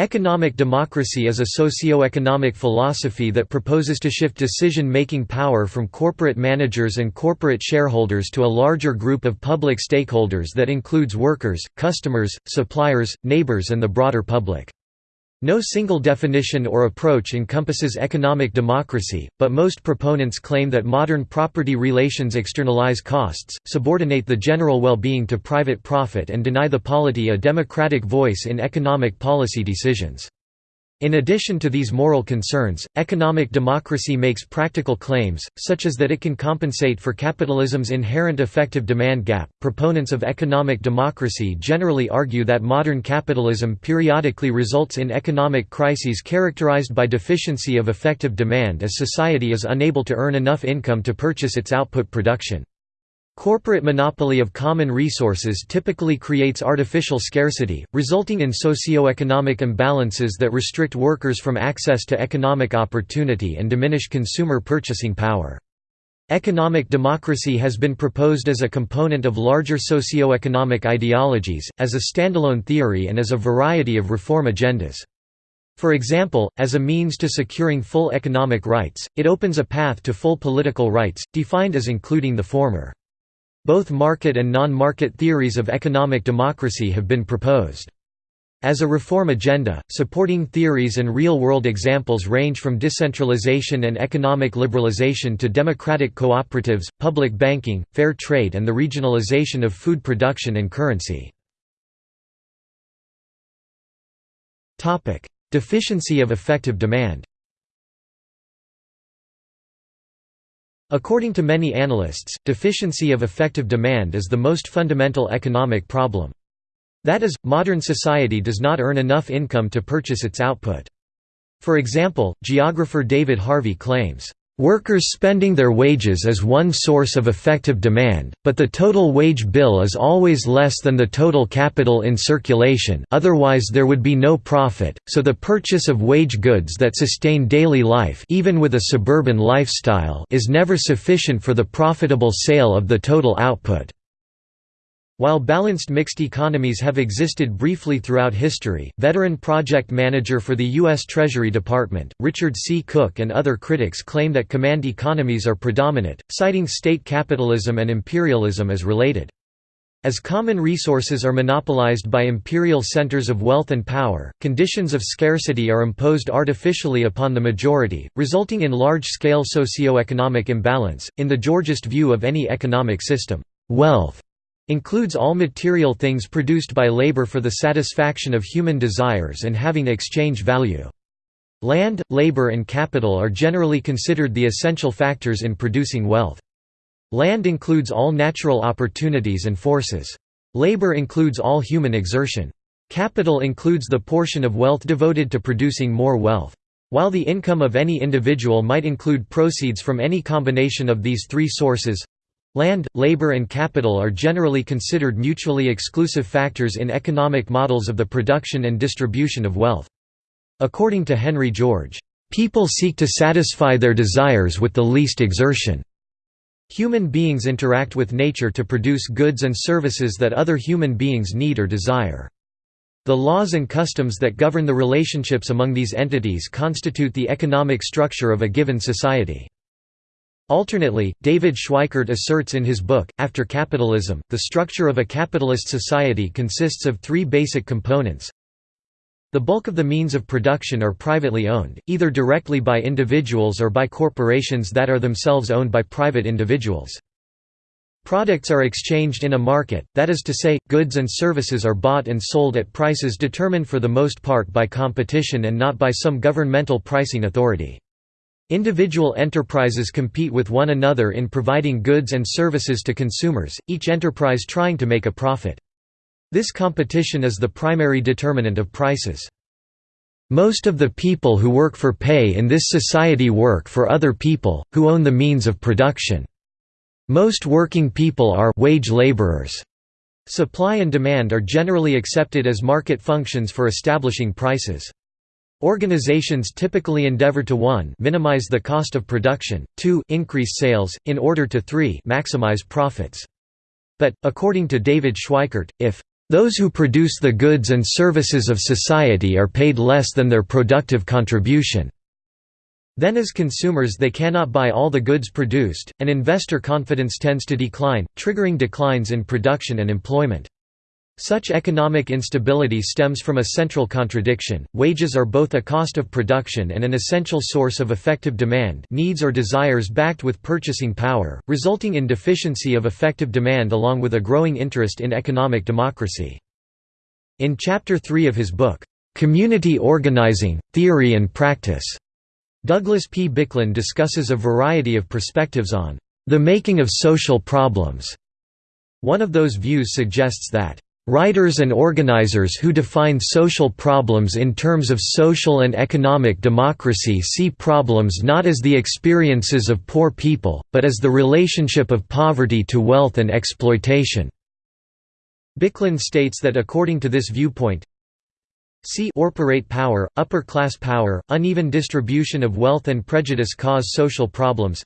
Economic democracy is a socio-economic philosophy that proposes to shift decision-making power from corporate managers and corporate shareholders to a larger group of public stakeholders that includes workers, customers, suppliers, neighbors and the broader public. No single definition or approach encompasses economic democracy, but most proponents claim that modern property relations externalize costs, subordinate the general well-being to private profit and deny the polity a democratic voice in economic policy decisions. In addition to these moral concerns, economic democracy makes practical claims, such as that it can compensate for capitalism's inherent effective demand gap. Proponents of economic democracy generally argue that modern capitalism periodically results in economic crises characterized by deficiency of effective demand as society is unable to earn enough income to purchase its output production. Corporate monopoly of common resources typically creates artificial scarcity, resulting in socio-economic imbalances that restrict workers from access to economic opportunity and diminish consumer purchasing power. Economic democracy has been proposed as a component of larger socio-economic ideologies, as a standalone theory and as a variety of reform agendas. For example, as a means to securing full economic rights, it opens a path to full political rights, defined as including the former. Both market and non-market theories of economic democracy have been proposed. As a reform agenda, supporting theories and real-world examples range from decentralization and economic liberalization to democratic cooperatives, public banking, fair trade and the regionalization of food production and currency. Deficiency of effective demand According to many analysts, deficiency of effective demand is the most fundamental economic problem. That is, modern society does not earn enough income to purchase its output. For example, geographer David Harvey claims, Workers spending their wages is one source of effective demand, but the total wage bill is always less than the total capital in circulation otherwise there would be no profit, so the purchase of wage goods that sustain daily life even with a suburban lifestyle is never sufficient for the profitable sale of the total output. While balanced mixed economies have existed briefly throughout history, veteran project manager for the U.S. Treasury Department, Richard C. Cook and other critics claim that command economies are predominant, citing state capitalism and imperialism as related. As common resources are monopolized by imperial centers of wealth and power, conditions of scarcity are imposed artificially upon the majority, resulting in large-scale socio-economic imbalance. In the Georgist view of any economic system, wealth includes all material things produced by labor for the satisfaction of human desires and having exchange value. Land, labor and capital are generally considered the essential factors in producing wealth. Land includes all natural opportunities and forces. Labor includes all human exertion. Capital includes the portion of wealth devoted to producing more wealth. While the income of any individual might include proceeds from any combination of these three sources, Land, labor and capital are generally considered mutually exclusive factors in economic models of the production and distribution of wealth. According to Henry George, "...people seek to satisfy their desires with the least exertion." Human beings interact with nature to produce goods and services that other human beings need or desire. The laws and customs that govern the relationships among these entities constitute the economic structure of a given society. Alternately, David Schweickart asserts in his book, After Capitalism, the structure of a capitalist society consists of three basic components. The bulk of the means of production are privately owned, either directly by individuals or by corporations that are themselves owned by private individuals. Products are exchanged in a market, that is to say, goods and services are bought and sold at prices determined for the most part by competition and not by some governmental pricing authority. Individual enterprises compete with one another in providing goods and services to consumers, each enterprise trying to make a profit. This competition is the primary determinant of prices. Most of the people who work for pay in this society work for other people, who own the means of production. Most working people are wage laborers. Supply and demand are generally accepted as market functions for establishing prices. Organizations typically endeavor to 1 minimize the cost of production, 2 increase sales, in order to 3 maximize profits. But, according to David Schweickart, if Those who produce the goods and services of society are paid less than their productive contribution. Then as consumers they cannot buy all the goods produced, and investor confidence tends to decline, triggering declines in production and employment. Such economic instability stems from a central contradiction, wages are both a cost of production and an essential source of effective demand needs or desires backed with purchasing power, resulting in deficiency of effective demand along with a growing interest in economic democracy. In Chapter 3 of his book, "'Community Organizing, Theory and Practice' Douglas P. Biklen discusses a variety of perspectives on "'the making of social problems'". One of those views suggests that Writers and organizers who define social problems in terms of social and economic democracy see problems not as the experiences of poor people, but as the relationship of poverty to wealth and exploitation. Biklen states that according to this viewpoint, C corporate power, upper-class power, uneven distribution of wealth and prejudice cause social problems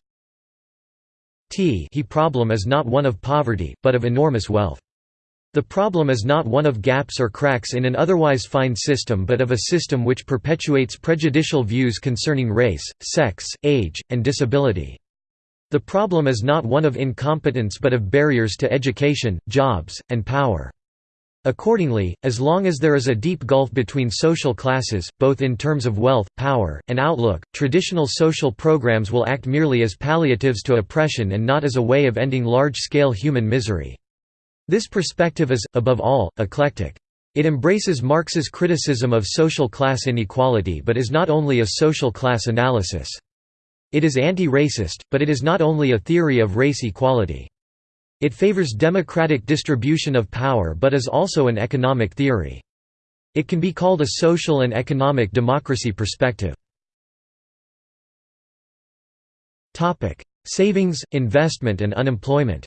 T he problem is not one of poverty, but of enormous wealth. The problem is not one of gaps or cracks in an otherwise fine system but of a system which perpetuates prejudicial views concerning race, sex, age, and disability. The problem is not one of incompetence but of barriers to education, jobs, and power. Accordingly, as long as there is a deep gulf between social classes, both in terms of wealth, power, and outlook, traditional social programs will act merely as palliatives to oppression and not as a way of ending large-scale human misery. This perspective is, above all, eclectic. It embraces Marx's criticism of social class inequality but is not only a social class analysis. It is anti-racist, but it is not only a theory of race equality. It favors democratic distribution of power but is also an economic theory. It can be called a social and economic democracy perspective. Savings, investment and unemployment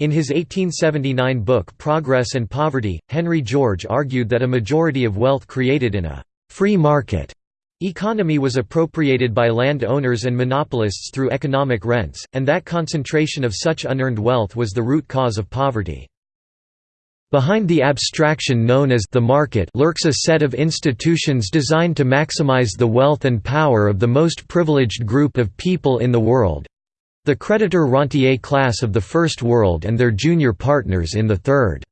In his 1879 book Progress and Poverty, Henry George argued that a majority of wealth created in a «free market» economy was appropriated by land owners and monopolists through economic rents, and that concentration of such unearned wealth was the root cause of poverty. Behind the abstraction known as the market lurks a set of institutions designed to maximize the wealth and power of the most privileged group of people in the world, the creditor rentier class of the First World and their junior partners in the Third.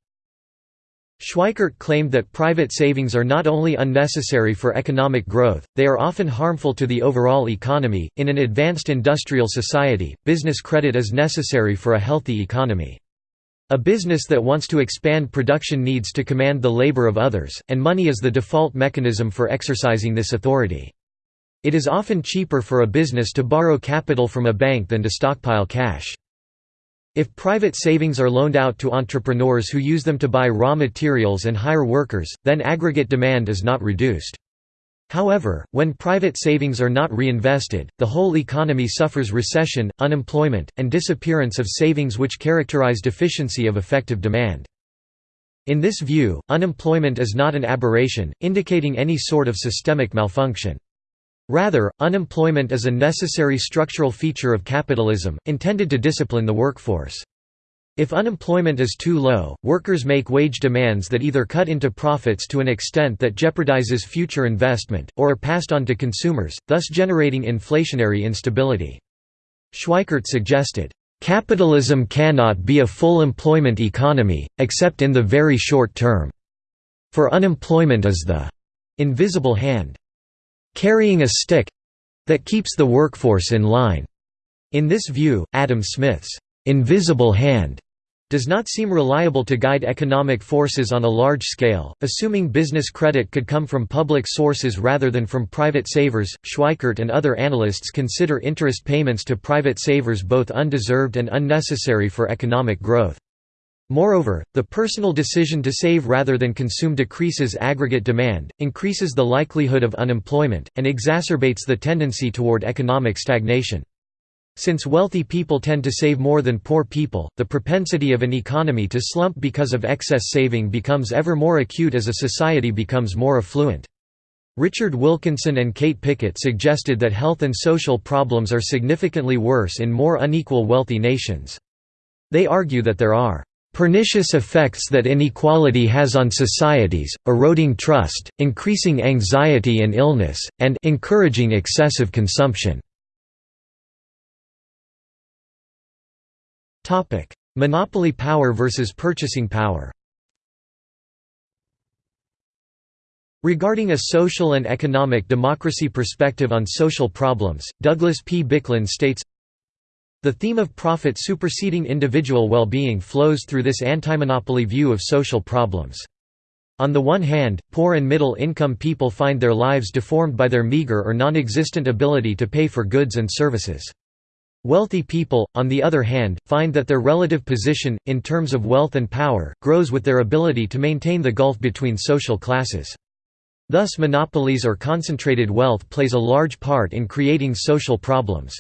Schweickart claimed that private savings are not only unnecessary for economic growth, they are often harmful to the overall economy. In an advanced industrial society, business credit is necessary for a healthy economy. A business that wants to expand production needs to command the labor of others, and money is the default mechanism for exercising this authority. It is often cheaper for a business to borrow capital from a bank than to stockpile cash. If private savings are loaned out to entrepreneurs who use them to buy raw materials and hire workers, then aggregate demand is not reduced. However, when private savings are not reinvested, the whole economy suffers recession, unemployment, and disappearance of savings which characterize deficiency of effective demand. In this view, unemployment is not an aberration, indicating any sort of systemic malfunction. Rather, unemployment is a necessary structural feature of capitalism, intended to discipline the workforce. If unemployment is too low, workers make wage demands that either cut into profits to an extent that jeopardizes future investment, or are passed on to consumers, thus generating inflationary instability. Schweickart suggested, "...capitalism cannot be a full employment economy, except in the very short term. For unemployment is the invisible hand carrying a stick that keeps the workforce in line. In this view, Adam Smith's invisible hand does not seem reliable to guide economic forces on a large scale, assuming business credit could come from public sources rather than from private savers. Schweickart and other analysts consider interest payments to private savers both undeserved and unnecessary for economic growth. Moreover, the personal decision to save rather than consume decreases aggregate demand, increases the likelihood of unemployment, and exacerbates the tendency toward economic stagnation. Since wealthy people tend to save more than poor people, the propensity of an economy to slump because of excess saving becomes ever more acute as a society becomes more affluent. Richard Wilkinson and Kate Pickett suggested that health and social problems are significantly worse in more unequal wealthy nations. They argue that there are pernicious effects that inequality has on societies, eroding trust, increasing anxiety and illness, and encouraging excessive consumption. Monopoly power versus purchasing power Regarding a social and economic democracy perspective on social problems, Douglas P. Biklen states, The theme of profit superseding individual well-being flows through this anti-monopoly view of social problems. On the one hand, poor and middle-income people find their lives deformed by their meager or non-existent ability to pay for goods and services. Wealthy people, on the other hand, find that their relative position, in terms of wealth and power, grows with their ability to maintain the gulf between social classes. Thus monopolies or concentrated wealth plays a large part in creating social problems.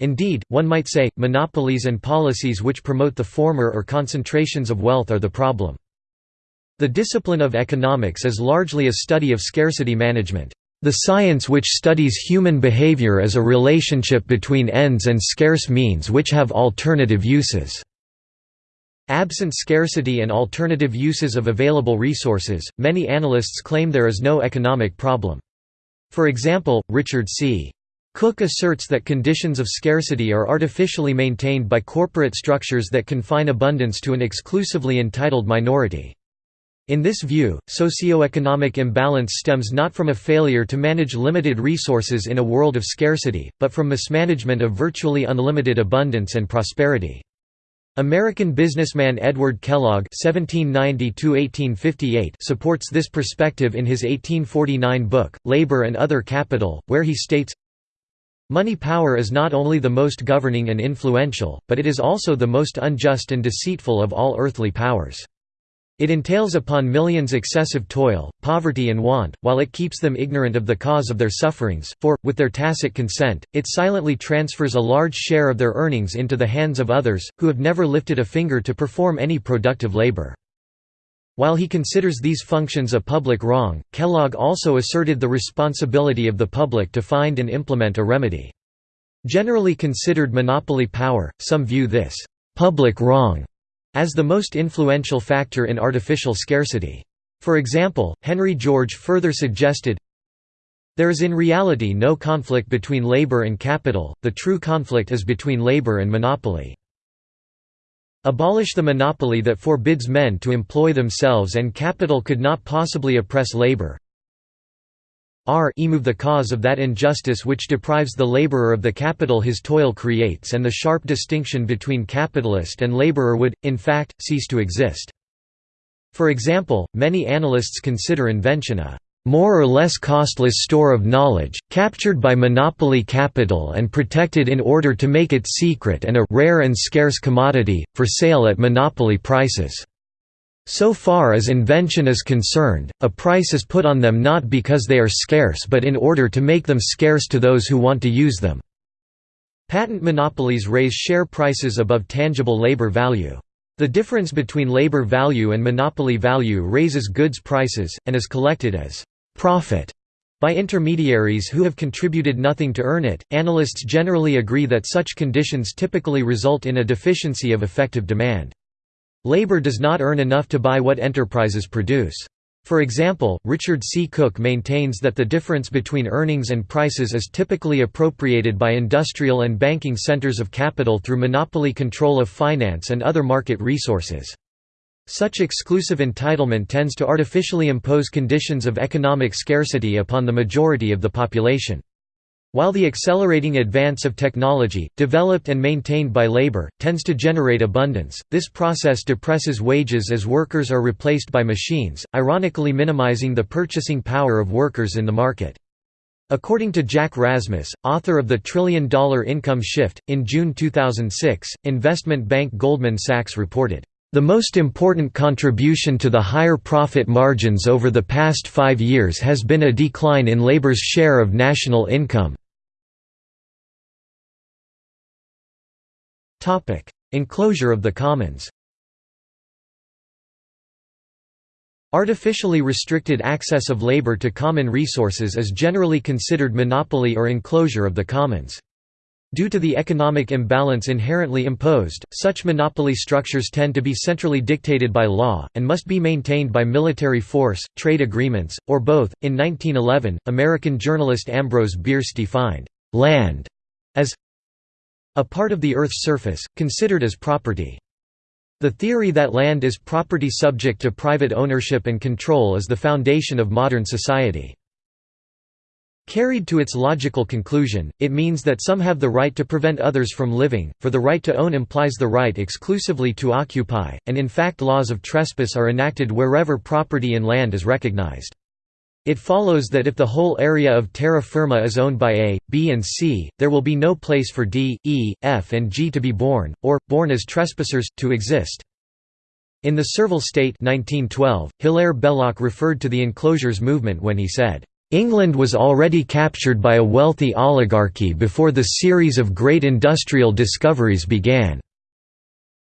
Indeed, one might say, monopolies and policies which promote the former or concentrations of wealth are the problem. The discipline of economics is largely a study of scarcity management, the science which studies human behavior as a relationship between ends and scarce means which have alternative uses. Absent scarcity and alternative uses of available resources, many analysts claim there is no economic problem. For example, Richard C. Cook asserts that conditions of scarcity are artificially maintained by corporate structures that confine abundance to an exclusively entitled minority. In this view, socio-economic imbalance stems not from a failure to manage limited resources in a world of scarcity, but from mismanagement of virtually unlimited abundance and prosperity. American businessman Edward Kellogg (1790–1858) supports this perspective in his 1849 book *Labor and Other Capital*, where he states, "Money power is not only the most governing and influential, but it is also the most unjust and deceitful of all earthly powers." It entails upon millions excessive toil, poverty and want, while it keeps them ignorant of the cause of their sufferings, for, with their tacit consent, it silently transfers a large share of their earnings into the hands of others, who have never lifted a finger to perform any productive labor. While he considers these functions a public wrong, Kellogg also asserted the responsibility of the public to find and implement a remedy. Generally considered monopoly power, some view this public wrong as the most influential factor in artificial scarcity. For example, Henry George further suggested, There is in reality no conflict between labor and capital, the true conflict is between labor and monopoly. Abolish the monopoly that forbids men to employ themselves and capital could not possibly oppress labor, r remove the cause of that injustice which deprives the laborer of the capital his toil creates and the sharp distinction between capitalist and laborer would, in fact, cease to exist. For example, many analysts consider invention a more or less costless store of knowledge, captured by monopoly capital and protected in order to make it secret and a rare and scarce commodity, for sale at monopoly prices. So far as invention is concerned, a price is put on them not because they are scarce but in order to make them scarce to those who want to use them. Patent monopolies raise share prices above tangible labor value. The difference between labor value and monopoly value raises goods prices, and is collected as profit by intermediaries who have contributed nothing to earn it. Analysts generally agree that such conditions typically result in a deficiency of effective demand. Labor does not earn enough to buy what enterprises produce. For example, Richard C. Cook maintains that the difference between earnings and prices is typically appropriated by industrial and banking centers of capital through monopoly control of finance and other market resources. Such exclusive entitlement tends to artificially impose conditions of economic scarcity upon the majority of the population. While the accelerating advance of technology, developed and maintained by labor, tends to generate abundance, this process depresses wages as workers are replaced by machines, ironically minimizing the purchasing power of workers in the market. According to Jack Rasmus, author of The Trillion Dollar Income Shift, in June 2006, investment bank Goldman Sachs reported, the most important contribution to the higher profit margins over the past five years has been a decline in labor's share of national income. Enclosure of the commons Artificially restricted access of labor to common resources is generally considered monopoly or enclosure of the commons. Due to the economic imbalance inherently imposed, such monopoly structures tend to be centrally dictated by law, and must be maintained by military force, trade agreements, or both. In 1911, American journalist Ambrose Bierce defined land as a part of the Earth's surface, considered as property. The theory that land is property subject to private ownership and control is the foundation of modern society. Carried to its logical conclusion, it means that some have the right to prevent others from living, for the right to own implies the right exclusively to occupy, and in fact laws of trespass are enacted wherever property in land is recognized. It follows that if the whole area of terra firma is owned by A, B and C, there will be no place for D, E, F and G to be born, or, born as trespassers, to exist. In The Servile State 1912, Hilaire Belloc referred to the enclosures movement when he said, "...England was already captured by a wealthy oligarchy before the series of great industrial discoveries began."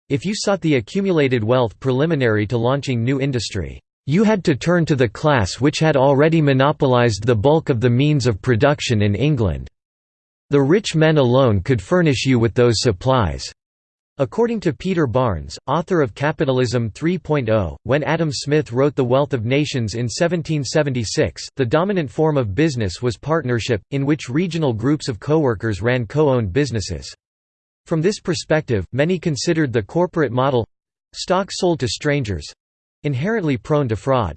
If you sought the accumulated wealth preliminary to launching new industry, you had to turn to the class which had already monopolized the bulk of the means of production in England. The rich men alone could furnish you with those supplies. According to Peter Barnes, author of Capitalism 3.0, when Adam Smith wrote The Wealth of Nations in 1776, the dominant form of business was partnership, in which regional groups of co-workers ran co-owned businesses. From this perspective, many considered the corporate model—stock sold to strangers, inherently prone to fraud.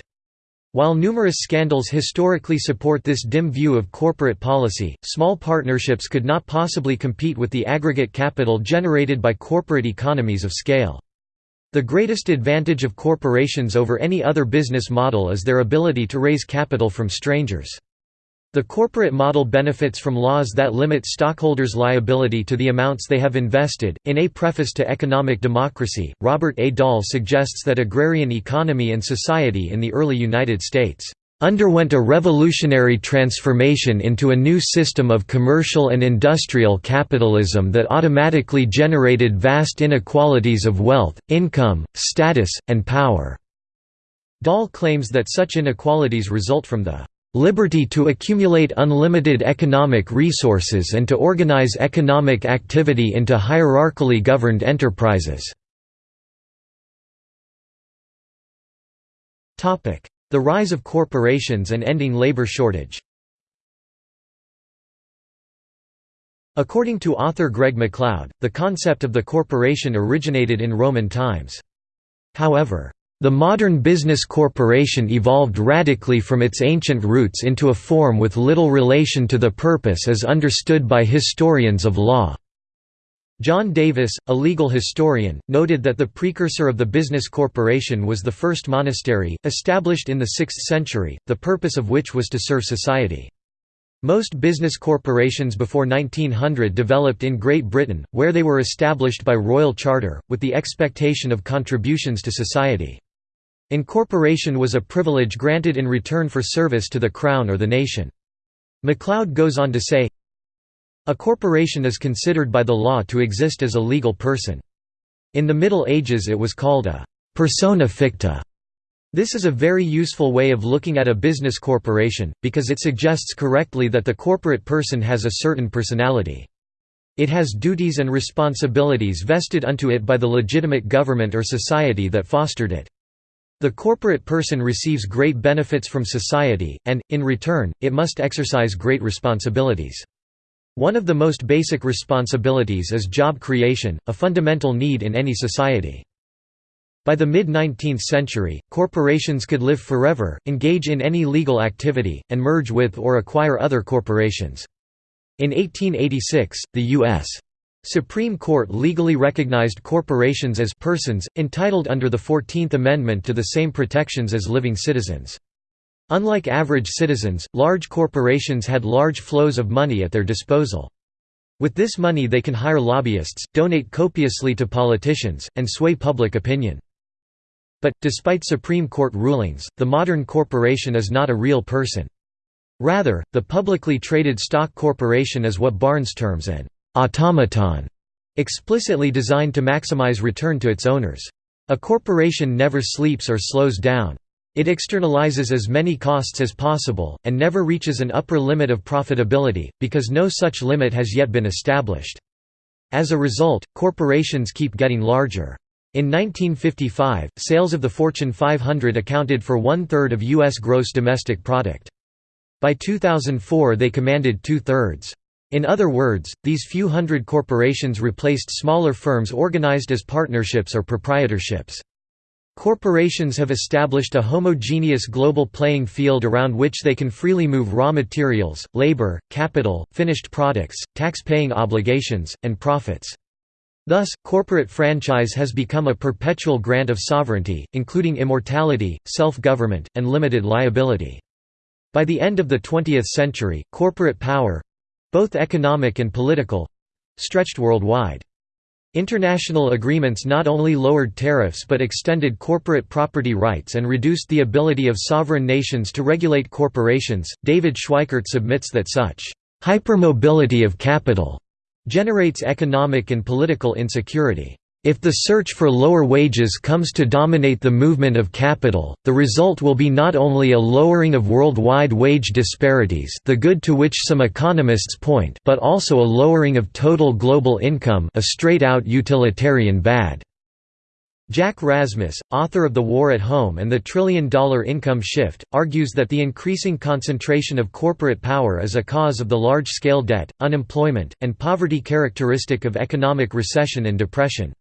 While numerous scandals historically support this dim view of corporate policy, small partnerships could not possibly compete with the aggregate capital generated by corporate economies of scale. The greatest advantage of corporations over any other business model is their ability to raise capital from strangers. The corporate model benefits from laws that limit stockholders' liability to the amounts they have invested. In A Preface to Economic Democracy, Robert A. Dahl suggests that agrarian economy and society in the early United States underwent a revolutionary transformation into a new system of commercial and industrial capitalism that automatically generated vast inequalities of wealth, income, status, and power." Dahl claims that such inequalities result from the liberty to accumulate unlimited economic resources and to organize economic activity into hierarchically governed enterprises. The rise of corporations and ending labor shortage According to author Greg MacLeod, the concept of the corporation originated in Roman times. However, the modern business corporation evolved radically from its ancient roots into a form with little relation to the purpose as understood by historians of law. John Davis, a legal historian, noted that the precursor of the business corporation was the first monastery, established in the 6th century, the purpose of which was to serve society. Most business corporations before 1900 developed in Great Britain, where they were established by royal charter, with the expectation of contributions to society. Incorporation was a privilege granted in return for service to the Crown or the nation. MacLeod goes on to say, A corporation is considered by the law to exist as a legal person. In the Middle Ages it was called a persona ficta. This is a very useful way of looking at a business corporation, because it suggests correctly that the corporate person has a certain personality. It has duties and responsibilities vested unto it by the legitimate government or society that fostered it. The corporate person receives great benefits from society, and, in return, it must exercise great responsibilities. One of the most basic responsibilities is job creation, a fundamental need in any society. By the mid-19th century, corporations could live forever, engage in any legal activity, and merge with or acquire other corporations. In 1886, the U.S. Supreme Court legally recognized corporations as persons, entitled under the Fourteenth Amendment to the same protections as living citizens. Unlike average citizens, large corporations had large flows of money at their disposal. With this money they can hire lobbyists, donate copiously to politicians, and sway public opinion. But, despite Supreme Court rulings, the modern corporation is not a real person. Rather, the publicly traded stock corporation is what Barnes terms an automaton, explicitly designed to maximize return to its owners. A corporation never sleeps or slows down. It externalizes as many costs as possible, and never reaches an upper limit of profitability, because no such limit has yet been established. As a result, corporations keep getting larger. In 1955, sales of the Fortune 500 accounted for one-third of U.S. gross domestic product. By 2004 they commanded two-thirds. In other words, these few hundred corporations replaced smaller firms organized as partnerships or proprietorships. Corporations have established a homogeneous global playing field around which they can freely move raw materials, labor, capital, finished products, tax-paying obligations, and profits. Thus, corporate franchise has become a perpetual grant of sovereignty, including immortality, self-government, and limited liability. By the end of the 20th century, corporate power—both economic and political—stretched worldwide. International agreements not only lowered tariffs but extended corporate property rights and reduced the ability of sovereign nations to regulate corporations. David Schweickart submits that such hypermobility of capital generates economic and political insecurity. If the search for lower wages comes to dominate the movement of capital, the result will be not only a lowering of worldwide wage disparities the good to which some economists point but also a lowering of total global income a straight-out utilitarian bad. Jack Rasmus, author of The War at Home and the Trillion-Dollar Income Shift, argues that the increasing concentration of corporate power is a cause of the large-scale debt, unemployment, and poverty characteristic of economic recession and depression.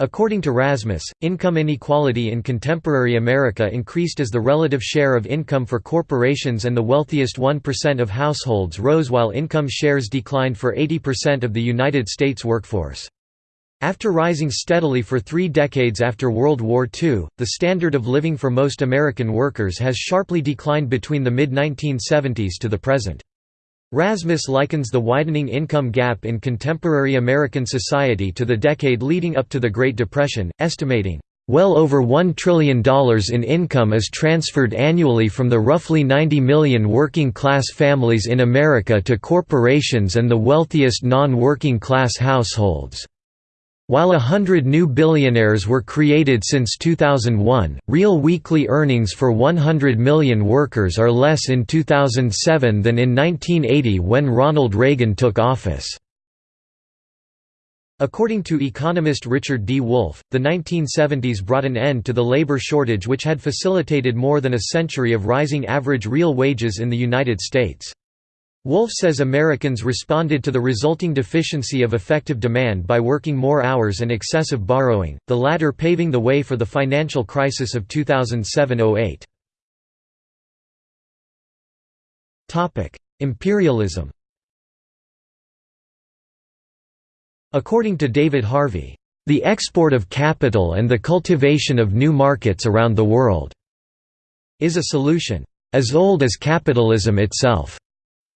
According to Rasmus, income inequality in contemporary America increased as the relative share of income for corporations and the wealthiest 1% of households rose while income shares declined for 80% of the United States workforce. After rising steadily for three decades after World War II, the standard of living for most American workers has sharply declined between the mid-1970s to the present. Rasmus likens the widening income gap in contemporary American society to the decade leading up to the Great Depression, estimating, "...well over $1 trillion in income is transferred annually from the roughly 90 million working-class families in America to corporations and the wealthiest non-working class households." While a hundred new billionaires were created since 2001, real weekly earnings for 100 million workers are less in 2007 than in 1980 when Ronald Reagan took office. According to economist Richard D. Wolff, the 1970s brought an end to the labor shortage which had facilitated more than a century of rising average real wages in the United States. Wolff says Americans responded to the resulting deficiency of effective demand by working more hours and excessive borrowing, the latter paving the way for the financial crisis of 2007–08. Imperialism According to David Harvey, "...the export of capital and the cultivation of new markets around the world," is a solution, "...as old as capitalism itself."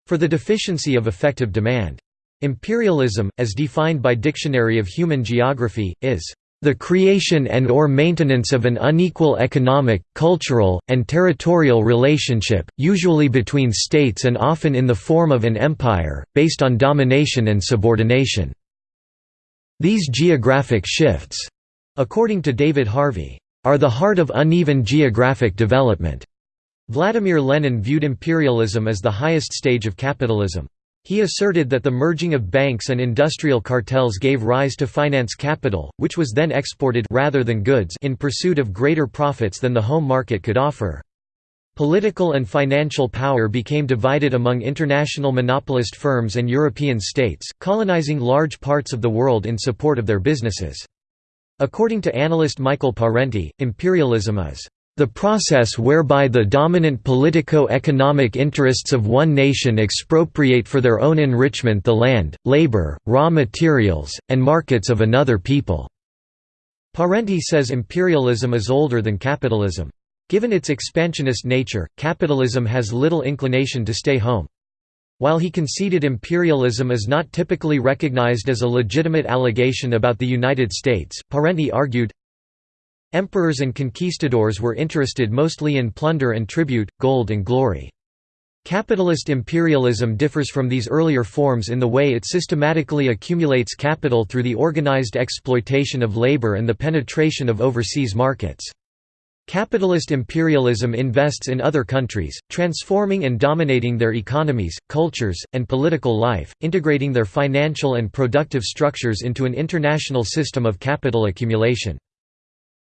For the deficiency of effective demand. Imperialism, as defined by Dictionary of Human Geography, is the creation and or maintenance of an unequal economic, cultural, and territorial relationship, usually between states and often in the form of an empire, based on domination and subordination." These geographic shifts, according to David Harvey, are the heart of uneven geographic development. Vladimir Lenin viewed imperialism as the highest stage of capitalism. He asserted that the merging of banks and industrial cartels gave rise to finance capital, which was then exported rather than goods in pursuit of greater profits than the home market could offer. Political and financial power became divided among international monopolist firms and European states, colonizing large parts of the world in support of their businesses. According to analyst Michael Parenti, imperialism is the process whereby the dominant politico-economic interests of one nation expropriate for their own enrichment the land, labor, raw materials, and markets of another people." Parenti says imperialism is older than capitalism. Given its expansionist nature, capitalism has little inclination to stay home. While he conceded imperialism is not typically recognized as a legitimate allegation about the United States, Parenti argued, Emperors and conquistadors were interested mostly in plunder and tribute, gold and glory. Capitalist imperialism differs from these earlier forms in the way it systematically accumulates capital through the organized exploitation of labor and the penetration of overseas markets. Capitalist imperialism invests in other countries, transforming and dominating their economies, cultures, and political life, integrating their financial and productive structures into an international system of capital accumulation.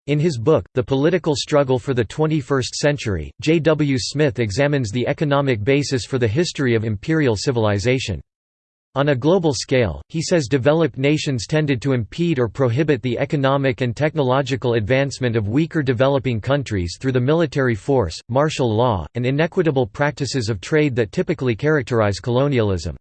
In his book, The Political Struggle for the 21st Century, J. W. Smith examines the economic basis for the history of imperial civilization. On a global scale, he says developed nations tended to impede or prohibit the economic and technological advancement of weaker developing countries through the military force, martial law, and inequitable practices of trade that typically characterize colonialism.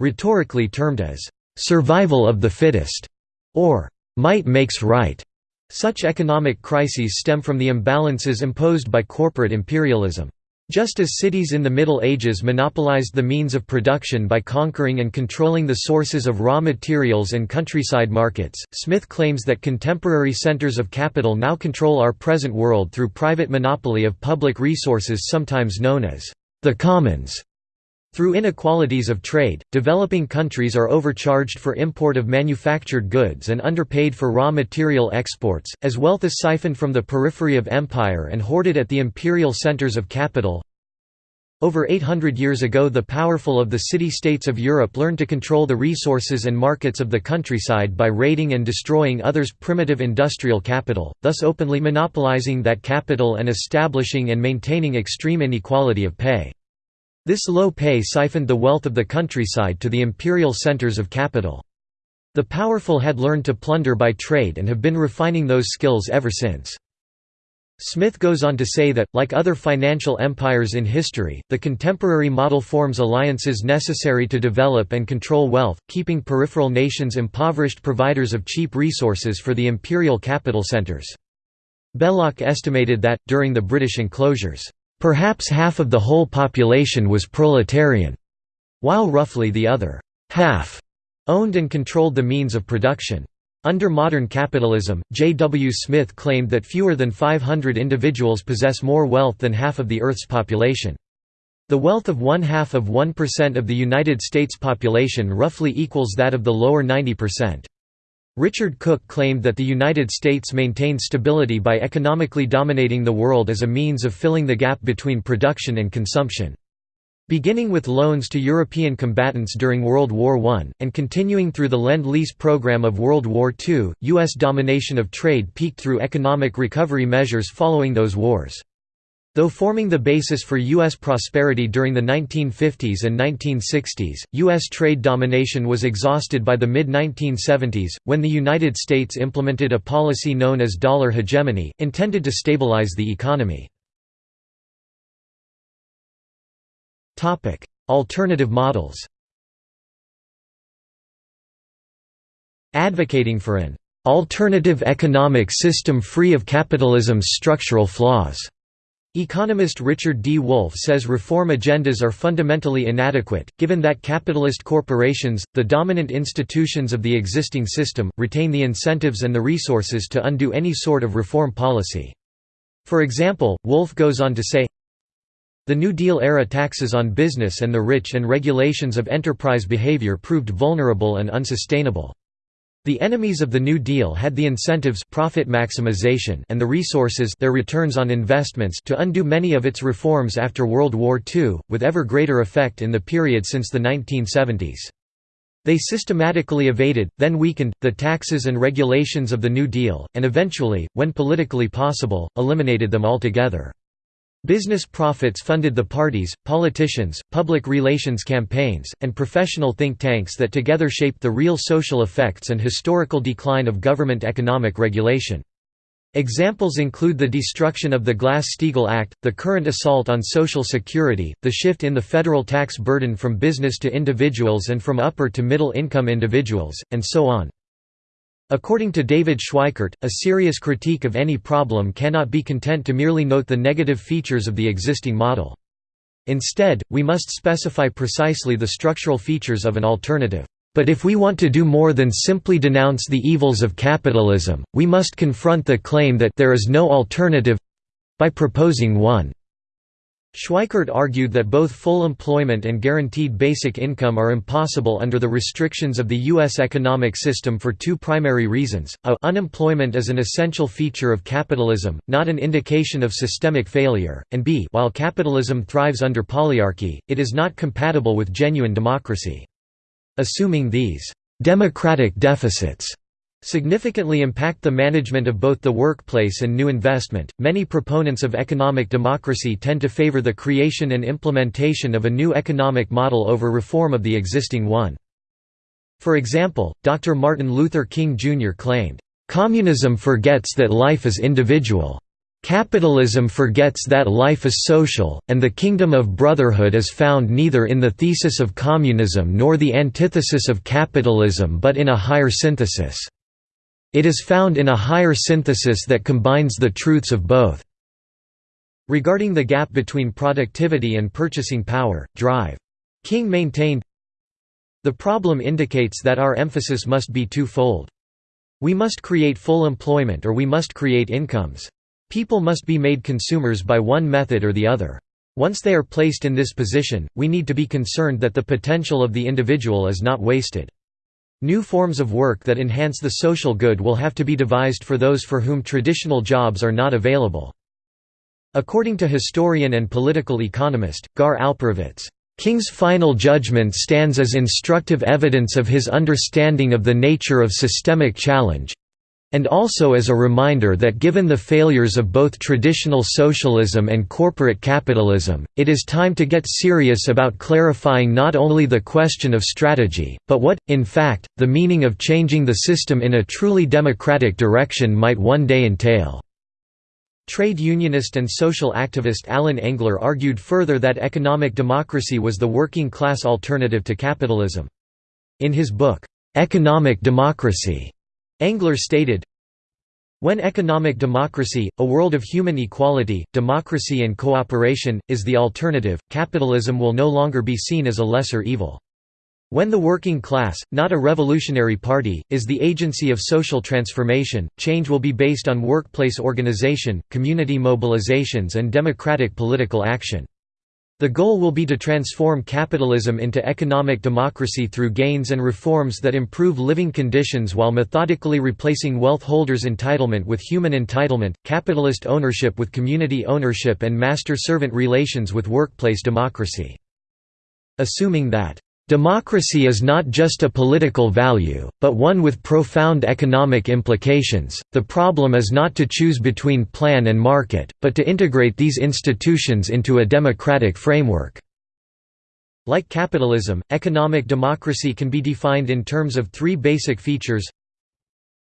Rhetorically termed as, "...survival of the fittest", or "...might makes right", such economic crises stem from the imbalances imposed by corporate imperialism. Just as cities in the Middle Ages monopolized the means of production by conquering and controlling the sources of raw materials and countryside markets, Smith claims that contemporary centers of capital now control our present world through private monopoly of public resources sometimes known as the commons. Through inequalities of trade, developing countries are overcharged for import of manufactured goods and underpaid for raw material exports, as wealth is siphoned from the periphery of empire and hoarded at the imperial centers of capital. Over 800 years ago the powerful of the city-states of Europe learned to control the resources and markets of the countryside by raiding and destroying others' primitive industrial capital, thus openly monopolizing that capital and establishing and maintaining extreme inequality of pay. This low pay siphoned the wealth of the countryside to the imperial centers of capital. The powerful had learned to plunder by trade and have been refining those skills ever since. Smith goes on to say that, like other financial empires in history, the contemporary model forms alliances necessary to develop and control wealth, keeping peripheral nations impoverished providers of cheap resources for the imperial capital centers. Belloc estimated that, during the British enclosures, Perhaps half of the whole population was proletarian, while roughly the other half owned and controlled the means of production. Under modern capitalism, J. W. Smith claimed that fewer than 500 individuals possess more wealth than half of the Earth's population. The wealth of one-half of 1% of the United States population roughly equals that of the lower 90%. Richard Cook claimed that the United States maintained stability by economically dominating the world as a means of filling the gap between production and consumption. Beginning with loans to European combatants during World War I, and continuing through the Lend-Lease program of World War II, U.S. domination of trade peaked through economic recovery measures following those wars. Though forming the basis for U.S. prosperity during the 1950s and 1960s, U.S. trade domination was exhausted by the mid-1970s, when the United States implemented a policy known as dollar hegemony, intended to stabilize the economy. Alternative models Advocating for an "...alternative economic system free of capitalism's structural flaws." Economist Richard D. Wolff says reform agendas are fundamentally inadequate, given that capitalist corporations, the dominant institutions of the existing system, retain the incentives and the resources to undo any sort of reform policy. For example, Wolff goes on to say, The New Deal-era taxes on business and the rich and regulations of enterprise behavior proved vulnerable and unsustainable. The enemies of the New Deal had the incentives profit maximization and the resources their returns on investments to undo many of its reforms after World War II, with ever greater effect in the period since the 1970s. They systematically evaded, then weakened, the taxes and regulations of the New Deal, and eventually, when politically possible, eliminated them altogether. Business profits funded the parties, politicians, public relations campaigns, and professional think tanks that together shaped the real social effects and historical decline of government economic regulation. Examples include the destruction of the Glass-Steagall Act, the current assault on Social Security, the shift in the federal tax burden from business to individuals and from upper to middle income individuals, and so on. According to David Schweickart, a serious critique of any problem cannot be content to merely note the negative features of the existing model. Instead, we must specify precisely the structural features of an alternative. But if we want to do more than simply denounce the evils of capitalism, we must confront the claim that there is no alternative by proposing one. Schweickart argued that both full employment and guaranteed basic income are impossible under the restrictions of the U.S. economic system for two primary reasons, a unemployment is an essential feature of capitalism, not an indication of systemic failure, and b while capitalism thrives under polyarchy, it is not compatible with genuine democracy. Assuming these «democratic deficits» significantly impact the management of both the workplace and new investment. Many proponents of economic democracy tend to favor the creation and implementation of a new economic model over reform of the existing one. For example, Dr. Martin Luther King Jr. claimed, Communism forgets that life is individual. Capitalism forgets that life is social, and the kingdom of brotherhood is found neither in the thesis of communism nor the antithesis of capitalism but in a higher synthesis. It is found in a higher synthesis that combines the truths of both. Regarding the gap between productivity and purchasing power, Drive. King maintained, The problem indicates that our emphasis must be twofold. We must create full employment or we must create incomes. People must be made consumers by one method or the other. Once they are placed in this position, we need to be concerned that the potential of the individual is not wasted. New forms of work that enhance the social good will have to be devised for those for whom traditional jobs are not available. According to historian and political economist, Gar Alperovitz, King's final judgment stands as instructive evidence of his understanding of the nature of systemic challenge, and also as a reminder that given the failures of both traditional socialism and corporate capitalism, it is time to get serious about clarifying not only the question of strategy, but what, in fact, the meaning of changing the system in a truly democratic direction might one day entail. Trade unionist and social activist Allan Engler argued further that economic democracy was the working-class alternative to capitalism. In his book, Economic Democracy, Engler stated, when economic democracy, a world of human equality, democracy and cooperation, is the alternative, capitalism will no longer be seen as a lesser evil. When the working class, not a revolutionary party, is the agency of social transformation, change will be based on workplace organization, community mobilizations and democratic political action. The goal will be to transform capitalism into economic democracy through gains and reforms that improve living conditions while methodically replacing wealth holders' entitlement with human entitlement, capitalist ownership with community ownership and master-servant relations with workplace democracy. Assuming that Democracy is not just a political value, but one with profound economic implications. The problem is not to choose between plan and market, but to integrate these institutions into a democratic framework. Like capitalism, economic democracy can be defined in terms of three basic features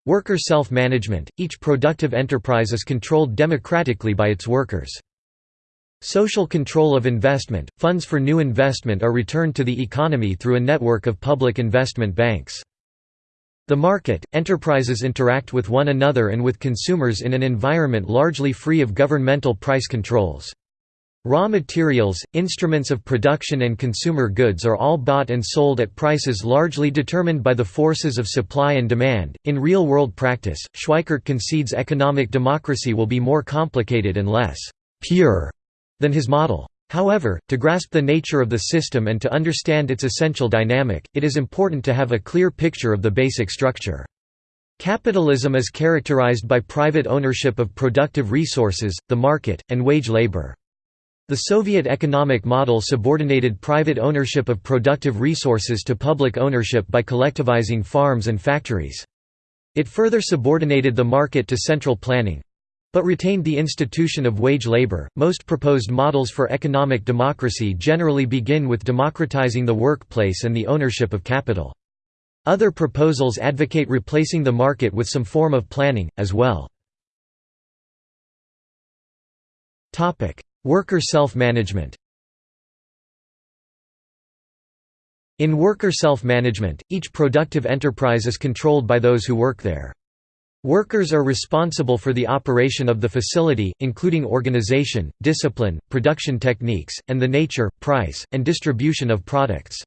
Worker self-management – Each productive enterprise is controlled democratically by its workers. Social control of investment – Funds for new investment are returned to the economy through a network of public investment banks. The market – Enterprises interact with one another and with consumers in an environment largely free of governmental price controls. Raw materials, instruments of production and consumer goods are all bought and sold at prices largely determined by the forces of supply and demand. In real world practice, Schweickart concedes economic democracy will be more complicated and less pure than his model. However, to grasp the nature of the system and to understand its essential dynamic, it is important to have a clear picture of the basic structure. Capitalism is characterized by private ownership of productive resources, the market, and wage labor. The Soviet economic model subordinated private ownership of productive resources to public ownership by collectivizing farms and factories. It further subordinated the market to central planning, but retained the institution of wage labor. Most proposed models for economic democracy generally begin with democratizing the workplace and the ownership of capital. Other proposals advocate replacing the market with some form of planning, as well. Worker self-management In worker self-management, each productive enterprise is controlled by those who work there. Workers are responsible for the operation of the facility, including organization, discipline, production techniques, and the nature, price, and distribution of products.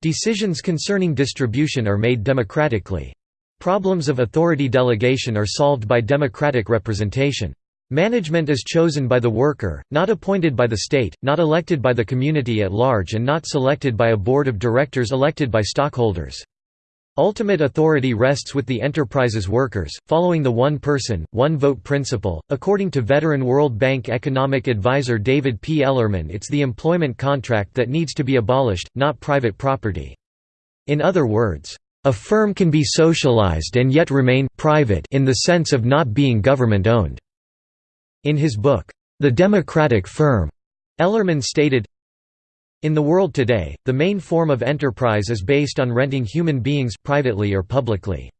Decisions concerning distribution are made democratically. Problems of authority delegation are solved by democratic representation. Management is chosen by the worker, not appointed by the state, not elected by the community at large and not selected by a board of directors elected by stockholders. Ultimate authority rests with the enterprise's workers, following the one person, one vote principle. According to veteran World Bank economic advisor David P. Ellerman, it's the employment contract that needs to be abolished, not private property. In other words, a firm can be socialized and yet remain private in the sense of not being government owned. In his book, The Democratic Firm, Ellerman stated, in the world today, the main form of enterprise is based on renting human beings privately or publicly.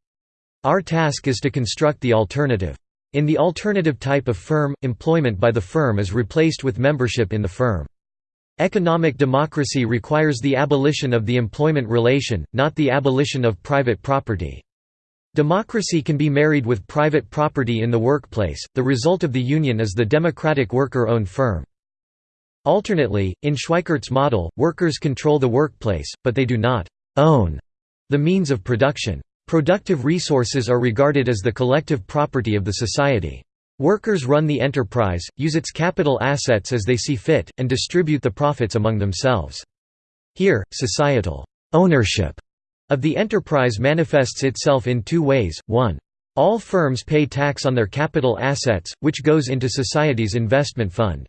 Our task is to construct the alternative. In the alternative type of firm, employment by the firm is replaced with membership in the firm. Economic democracy requires the abolition of the employment relation, not the abolition of private property. Democracy can be married with private property in the workplace, the result of the union is the democratic worker-owned firm. Alternately, in Schweickart's model, workers control the workplace, but they do not «own» the means of production. Productive resources are regarded as the collective property of the society. Workers run the enterprise, use its capital assets as they see fit, and distribute the profits among themselves. Here, societal «ownership» of the enterprise manifests itself in two ways, 1. All firms pay tax on their capital assets, which goes into society's investment fund.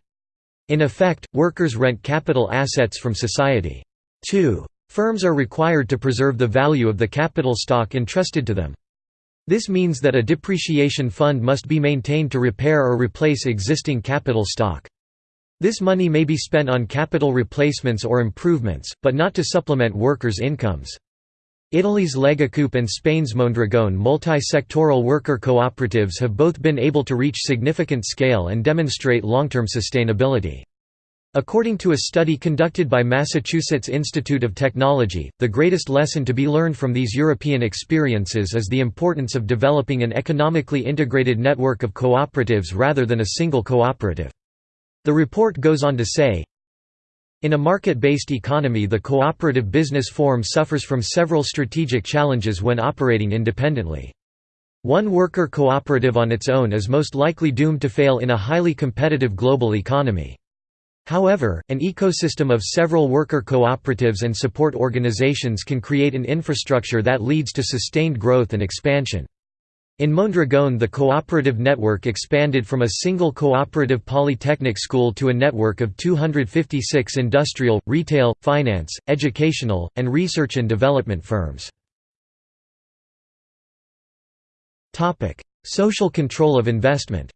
In effect, workers rent capital assets from society. 2. Firms are required to preserve the value of the capital stock entrusted to them. This means that a depreciation fund must be maintained to repair or replace existing capital stock. This money may be spent on capital replacements or improvements, but not to supplement workers' incomes. Italy's Legacoop and Spain's Mondragón multi-sectoral worker cooperatives have both been able to reach significant scale and demonstrate long-term sustainability. According to a study conducted by Massachusetts Institute of Technology, the greatest lesson to be learned from these European experiences is the importance of developing an economically integrated network of cooperatives rather than a single cooperative. The report goes on to say, in a market-based economy the cooperative business form suffers from several strategic challenges when operating independently. One worker cooperative on its own is most likely doomed to fail in a highly competitive global economy. However, an ecosystem of several worker cooperatives and support organizations can create an infrastructure that leads to sustained growth and expansion. In Mondragón the cooperative network expanded from a single cooperative polytechnic school to a network of 256 industrial, retail, finance, educational, and research and development firms. Social control of investment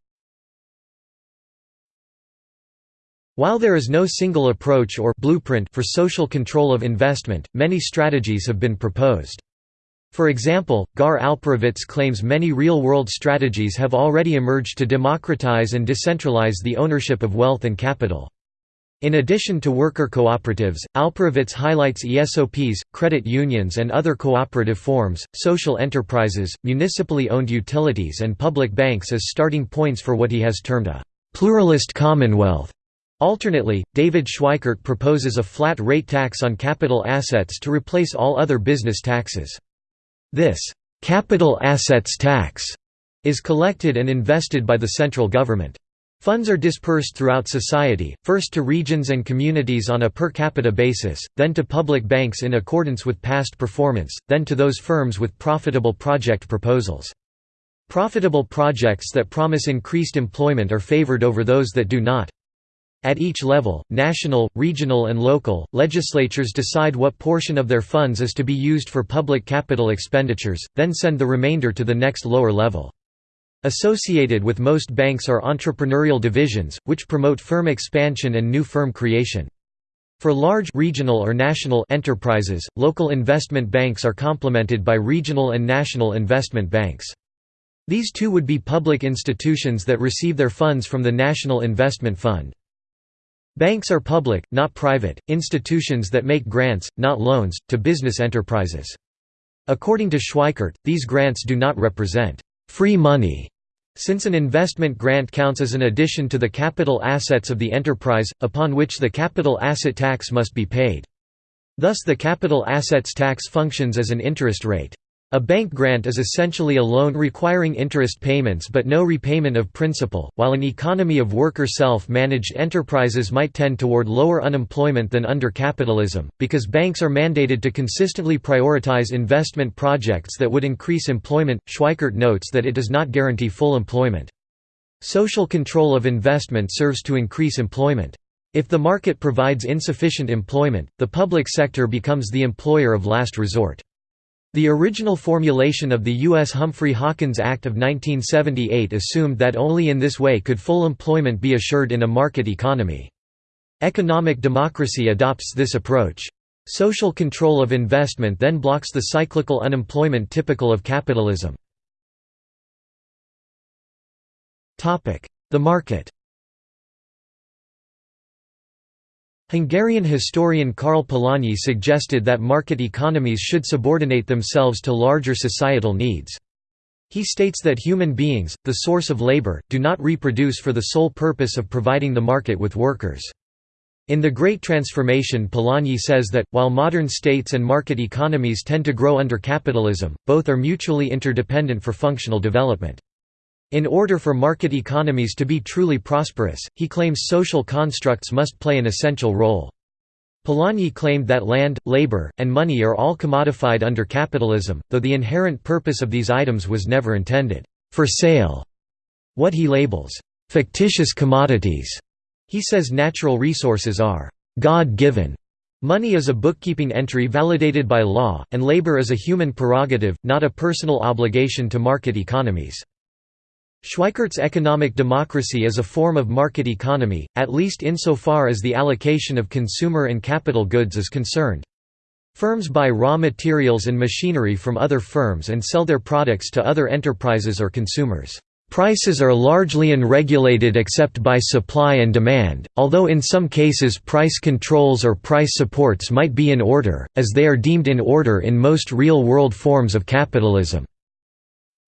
While there is no single approach or blueprint for social control of investment, many strategies have been proposed. For example, Gar Alperovitz claims many real-world strategies have already emerged to democratize and decentralize the ownership of wealth and capital. In addition to worker cooperatives, Alperovitz highlights ESOPs, credit unions and other cooperative forms, social enterprises, municipally owned utilities and public banks as starting points for what he has termed a «pluralist commonwealth». Alternately, David Schweickart proposes a flat rate tax on capital assets to replace all other business taxes. This capital assets tax is collected and invested by the central government. Funds are dispersed throughout society, first to regions and communities on a per capita basis, then to public banks in accordance with past performance, then to those firms with profitable project proposals. Profitable projects that promise increased employment are favored over those that do not. At each level, national, regional and local, legislatures decide what portion of their funds is to be used for public capital expenditures, then send the remainder to the next lower level. Associated with most banks are entrepreneurial divisions, which promote firm expansion and new firm creation. For large regional or national enterprises, local investment banks are complemented by regional and national investment banks. These two would be public institutions that receive their funds from the National Investment Fund. Banks are public, not private, institutions that make grants, not loans, to business enterprises. According to Schweickart, these grants do not represent «free money» since an investment grant counts as an addition to the capital assets of the enterprise, upon which the capital asset tax must be paid. Thus the capital assets tax functions as an interest rate. A bank grant is essentially a loan requiring interest payments but no repayment of principal, while an economy of worker self-managed enterprises might tend toward lower unemployment than under capitalism, because banks are mandated to consistently prioritize investment projects that would increase employment. Schweickart notes that it does not guarantee full employment. Social control of investment serves to increase employment. If the market provides insufficient employment, the public sector becomes the employer of last resort. The original formulation of the U.S. Humphrey-Hawkins Act of 1978 assumed that only in this way could full employment be assured in a market economy. Economic democracy adopts this approach. Social control of investment then blocks the cyclical unemployment typical of capitalism. The market Hungarian historian Karl Polanyi suggested that market economies should subordinate themselves to larger societal needs. He states that human beings, the source of labor, do not reproduce for the sole purpose of providing the market with workers. In The Great Transformation Polanyi says that, while modern states and market economies tend to grow under capitalism, both are mutually interdependent for functional development. In order for market economies to be truly prosperous, he claims social constructs must play an essential role. Polanyi claimed that land, labor, and money are all commodified under capitalism, though the inherent purpose of these items was never intended for sale. What he labels fictitious commodities, he says natural resources are God-given. Money is a bookkeeping entry validated by law, and labor is a human prerogative, not a personal obligation to market economies. Schweickart's economic democracy is a form of market economy, at least insofar as the allocation of consumer and capital goods is concerned. Firms buy raw materials and machinery from other firms and sell their products to other enterprises or consumers. Prices are largely unregulated except by supply and demand, although in some cases price controls or price supports might be in order, as they are deemed in order in most real-world forms of capitalism.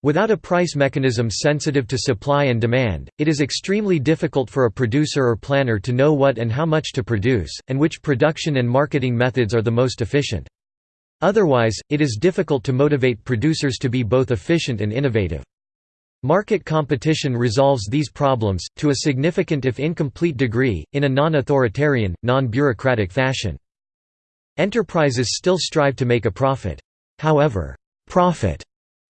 Without a price mechanism sensitive to supply and demand, it is extremely difficult for a producer or planner to know what and how much to produce, and which production and marketing methods are the most efficient. Otherwise, it is difficult to motivate producers to be both efficient and innovative. Market competition resolves these problems, to a significant if incomplete degree, in a non-authoritarian, non-bureaucratic fashion. Enterprises still strive to make a profit. However, profit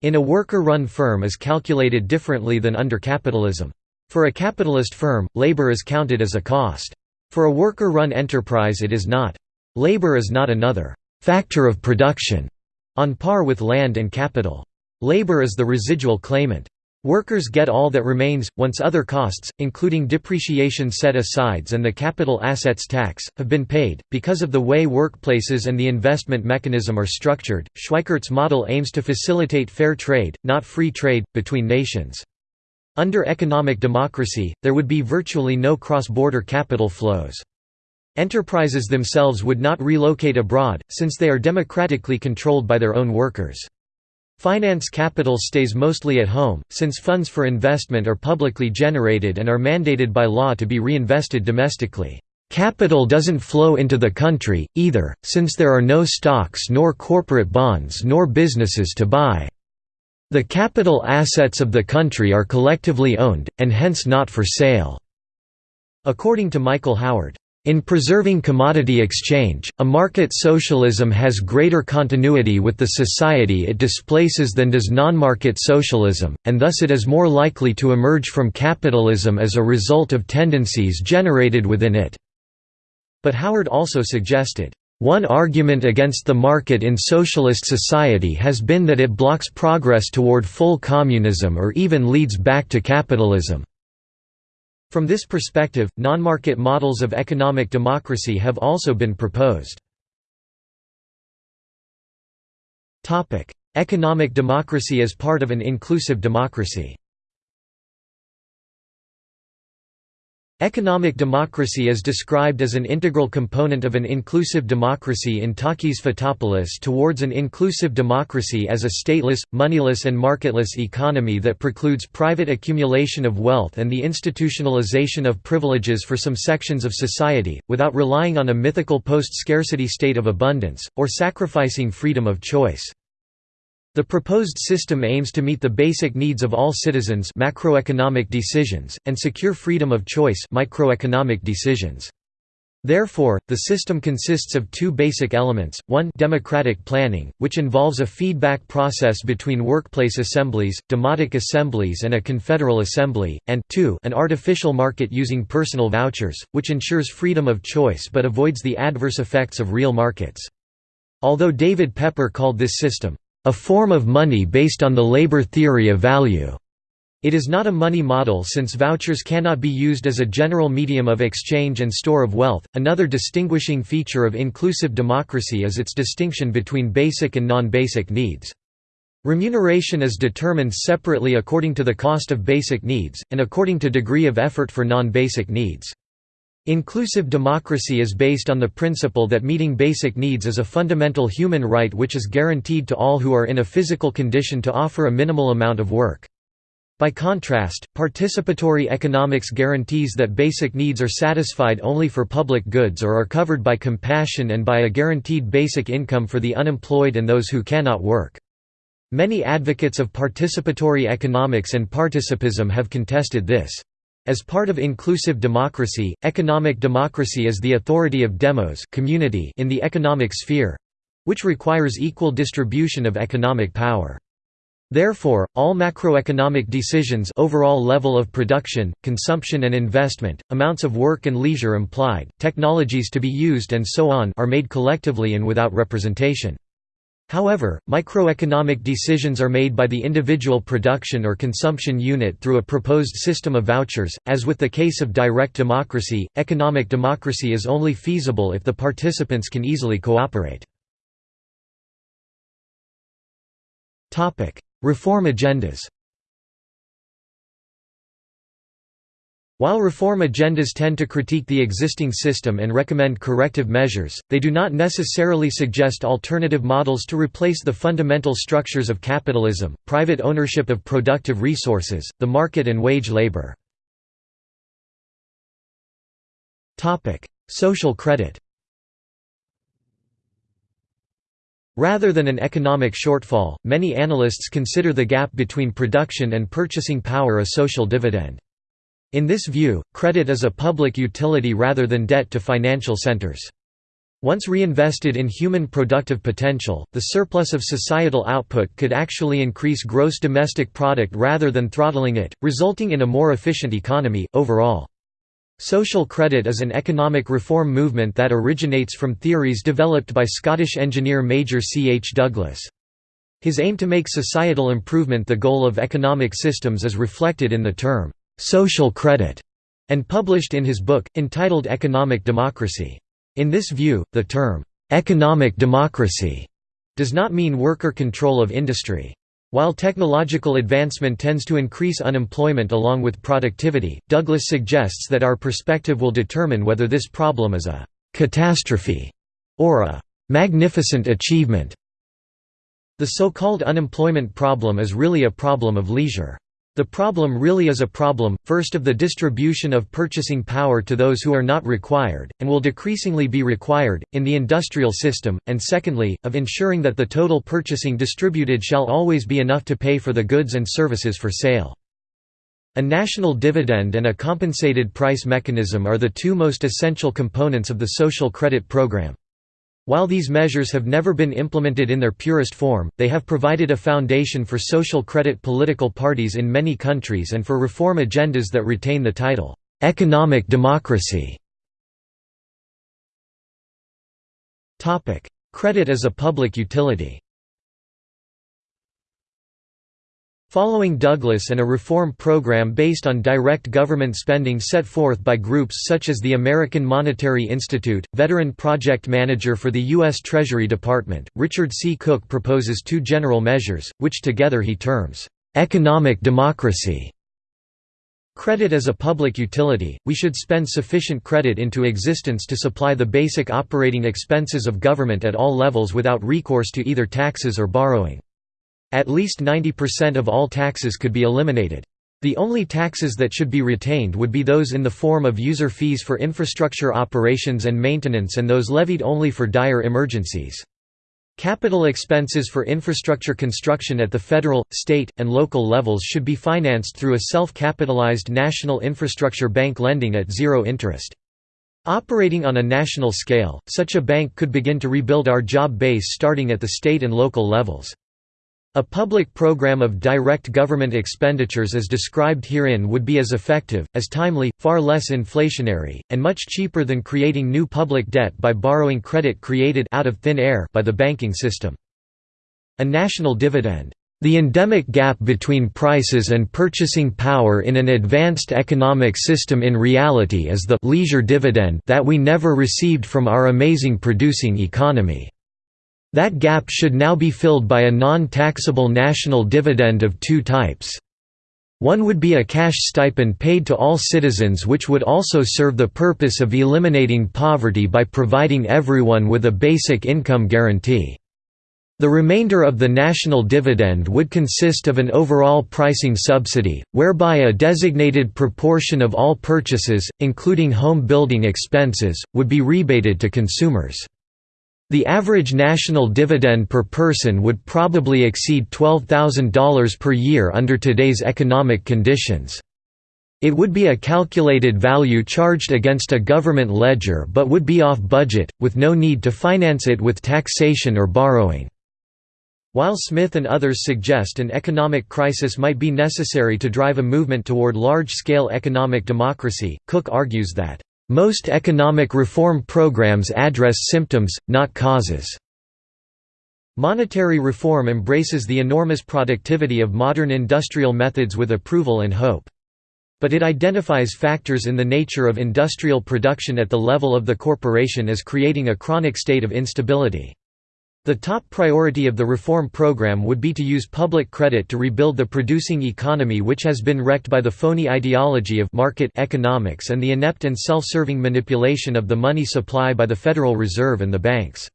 in a worker-run firm is calculated differently than under capitalism. For a capitalist firm, labor is counted as a cost. For a worker-run enterprise it is not. Labor is not another «factor of production» on par with land and capital. Labor is the residual claimant. Workers get all that remains, once other costs, including depreciation set-asides and the capital assets tax, have been paid. Because of the way workplaces and the investment mechanism are structured, Schweickart's model aims to facilitate fair trade, not free trade, between nations. Under economic democracy, there would be virtually no cross-border capital flows. Enterprises themselves would not relocate abroad, since they are democratically controlled by their own workers. Finance capital stays mostly at home, since funds for investment are publicly generated and are mandated by law to be reinvested domestically. Capital doesn't flow into the country, either, since there are no stocks nor corporate bonds nor businesses to buy. The capital assets of the country are collectively owned, and hence not for sale." According to Michael Howard, in preserving commodity exchange, a market socialism has greater continuity with the society it displaces than does non-market socialism, and thus it is more likely to emerge from capitalism as a result of tendencies generated within it." But Howard also suggested, one argument against the market in socialist society has been that it blocks progress toward full communism or even leads back to capitalism. From this perspective, non-market models of economic democracy have also been proposed. Economic democracy as part of an inclusive democracy Economic democracy is described as an integral component of an inclusive democracy in Takis Fotopoulos towards an inclusive democracy as a stateless, moneyless and marketless economy that precludes private accumulation of wealth and the institutionalization of privileges for some sections of society, without relying on a mythical post-scarcity state of abundance, or sacrificing freedom of choice. The proposed system aims to meet the basic needs of all citizens macroeconomic decisions, and secure freedom of choice microeconomic decisions. Therefore, the system consists of two basic elements, one democratic planning, which involves a feedback process between workplace assemblies, demotic assemblies and a confederal assembly, and two an artificial market using personal vouchers, which ensures freedom of choice but avoids the adverse effects of real markets. Although David Pepper called this system, "...a form of money based on the labor theory of value." It is not a money model since vouchers cannot be used as a general medium of exchange and store of wealth. Another distinguishing feature of inclusive democracy is its distinction between basic and non basic needs. Remuneration is determined separately according to the cost of basic needs, and according to degree of effort for non basic needs. Inclusive democracy is based on the principle that meeting basic needs is a fundamental human right which is guaranteed to all who are in a physical condition to offer a minimal amount of work. By contrast, participatory economics guarantees that basic needs are satisfied only for public goods or are covered by compassion and by a guaranteed basic income for the unemployed and those who cannot work. Many advocates of participatory economics and participism have contested this. As part of inclusive democracy, economic democracy is the authority of demos community in the economic sphere—which requires equal distribution of economic power. Therefore, all macroeconomic decisions overall level of production, consumption and investment, amounts of work and leisure implied, technologies to be used and so on are made collectively and without representation. However, microeconomic decisions are made by the individual production or consumption unit through a proposed system of vouchers. As with the case of direct democracy, economic democracy is only feasible if the participants can easily cooperate. Reform agendas While reform agendas tend to critique the existing system and recommend corrective measures, they do not necessarily suggest alternative models to replace the fundamental structures of capitalism, private ownership of productive resources, the market and wage labor. Social credit Rather than an economic shortfall, many analysts consider the gap between production and purchasing power a social dividend. In this view, credit is a public utility rather than debt to financial centers. Once reinvested in human productive potential, the surplus of societal output could actually increase gross domestic product rather than throttling it, resulting in a more efficient economy, overall. Social credit is an economic reform movement that originates from theories developed by Scottish engineer Major C. H. Douglas. His aim to make societal improvement the goal of economic systems is reflected in the term, "'social credit' and published in his book, entitled Economic Democracy. In this view, the term, "'economic democracy' does not mean worker control of industry. While technological advancement tends to increase unemployment along with productivity, Douglas suggests that our perspective will determine whether this problem is a «catastrophe» or a «magnificent achievement». The so-called unemployment problem is really a problem of leisure. The problem really is a problem, first of the distribution of purchasing power to those who are not required, and will decreasingly be required, in the industrial system, and secondly, of ensuring that the total purchasing distributed shall always be enough to pay for the goods and services for sale. A national dividend and a compensated price mechanism are the two most essential components of the social credit program. While these measures have never been implemented in their purest form, they have provided a foundation for social credit political parties in many countries and for reform agendas that retain the title, "'economic democracy". Credit as a public utility Following Douglas and a reform program based on direct government spending set forth by groups such as the American Monetary Institute, veteran project manager for the U.S. Treasury Department, Richard C. Cook proposes two general measures, which together he terms, "...economic democracy". Credit as a public utility, we should spend sufficient credit into existence to supply the basic operating expenses of government at all levels without recourse to either taxes or borrowing. At least 90% of all taxes could be eliminated. The only taxes that should be retained would be those in the form of user fees for infrastructure operations and maintenance and those levied only for dire emergencies. Capital expenses for infrastructure construction at the federal, state, and local levels should be financed through a self-capitalized national infrastructure bank lending at zero interest. Operating on a national scale, such a bank could begin to rebuild our job base starting at the state and local levels. A public program of direct government expenditures as described herein would be as effective, as timely, far less inflationary, and much cheaper than creating new public debt by borrowing credit created out of thin air by the banking system. A national dividend the endemic gap between prices and purchasing power in an advanced economic system in reality is the leisure dividend that we never received from our amazing producing economy. That gap should now be filled by a non-taxable national dividend of two types. One would be a cash stipend paid to all citizens which would also serve the purpose of eliminating poverty by providing everyone with a basic income guarantee. The remainder of the national dividend would consist of an overall pricing subsidy, whereby a designated proportion of all purchases, including home building expenses, would be rebated to consumers. The average national dividend per person would probably exceed $12,000 per year under today's economic conditions. It would be a calculated value charged against a government ledger but would be off budget, with no need to finance it with taxation or borrowing. While Smith and others suggest an economic crisis might be necessary to drive a movement toward large-scale economic democracy, Cook argues that most economic reform programs address symptoms, not causes. Monetary reform embraces the enormous productivity of modern industrial methods with approval and hope. But it identifies factors in the nature of industrial production at the level of the corporation as creating a chronic state of instability. The top priority of the reform program would be to use public credit to rebuild the producing economy which has been wrecked by the phony ideology of market economics and the inept and self-serving manipulation of the money supply by the Federal Reserve and the banks.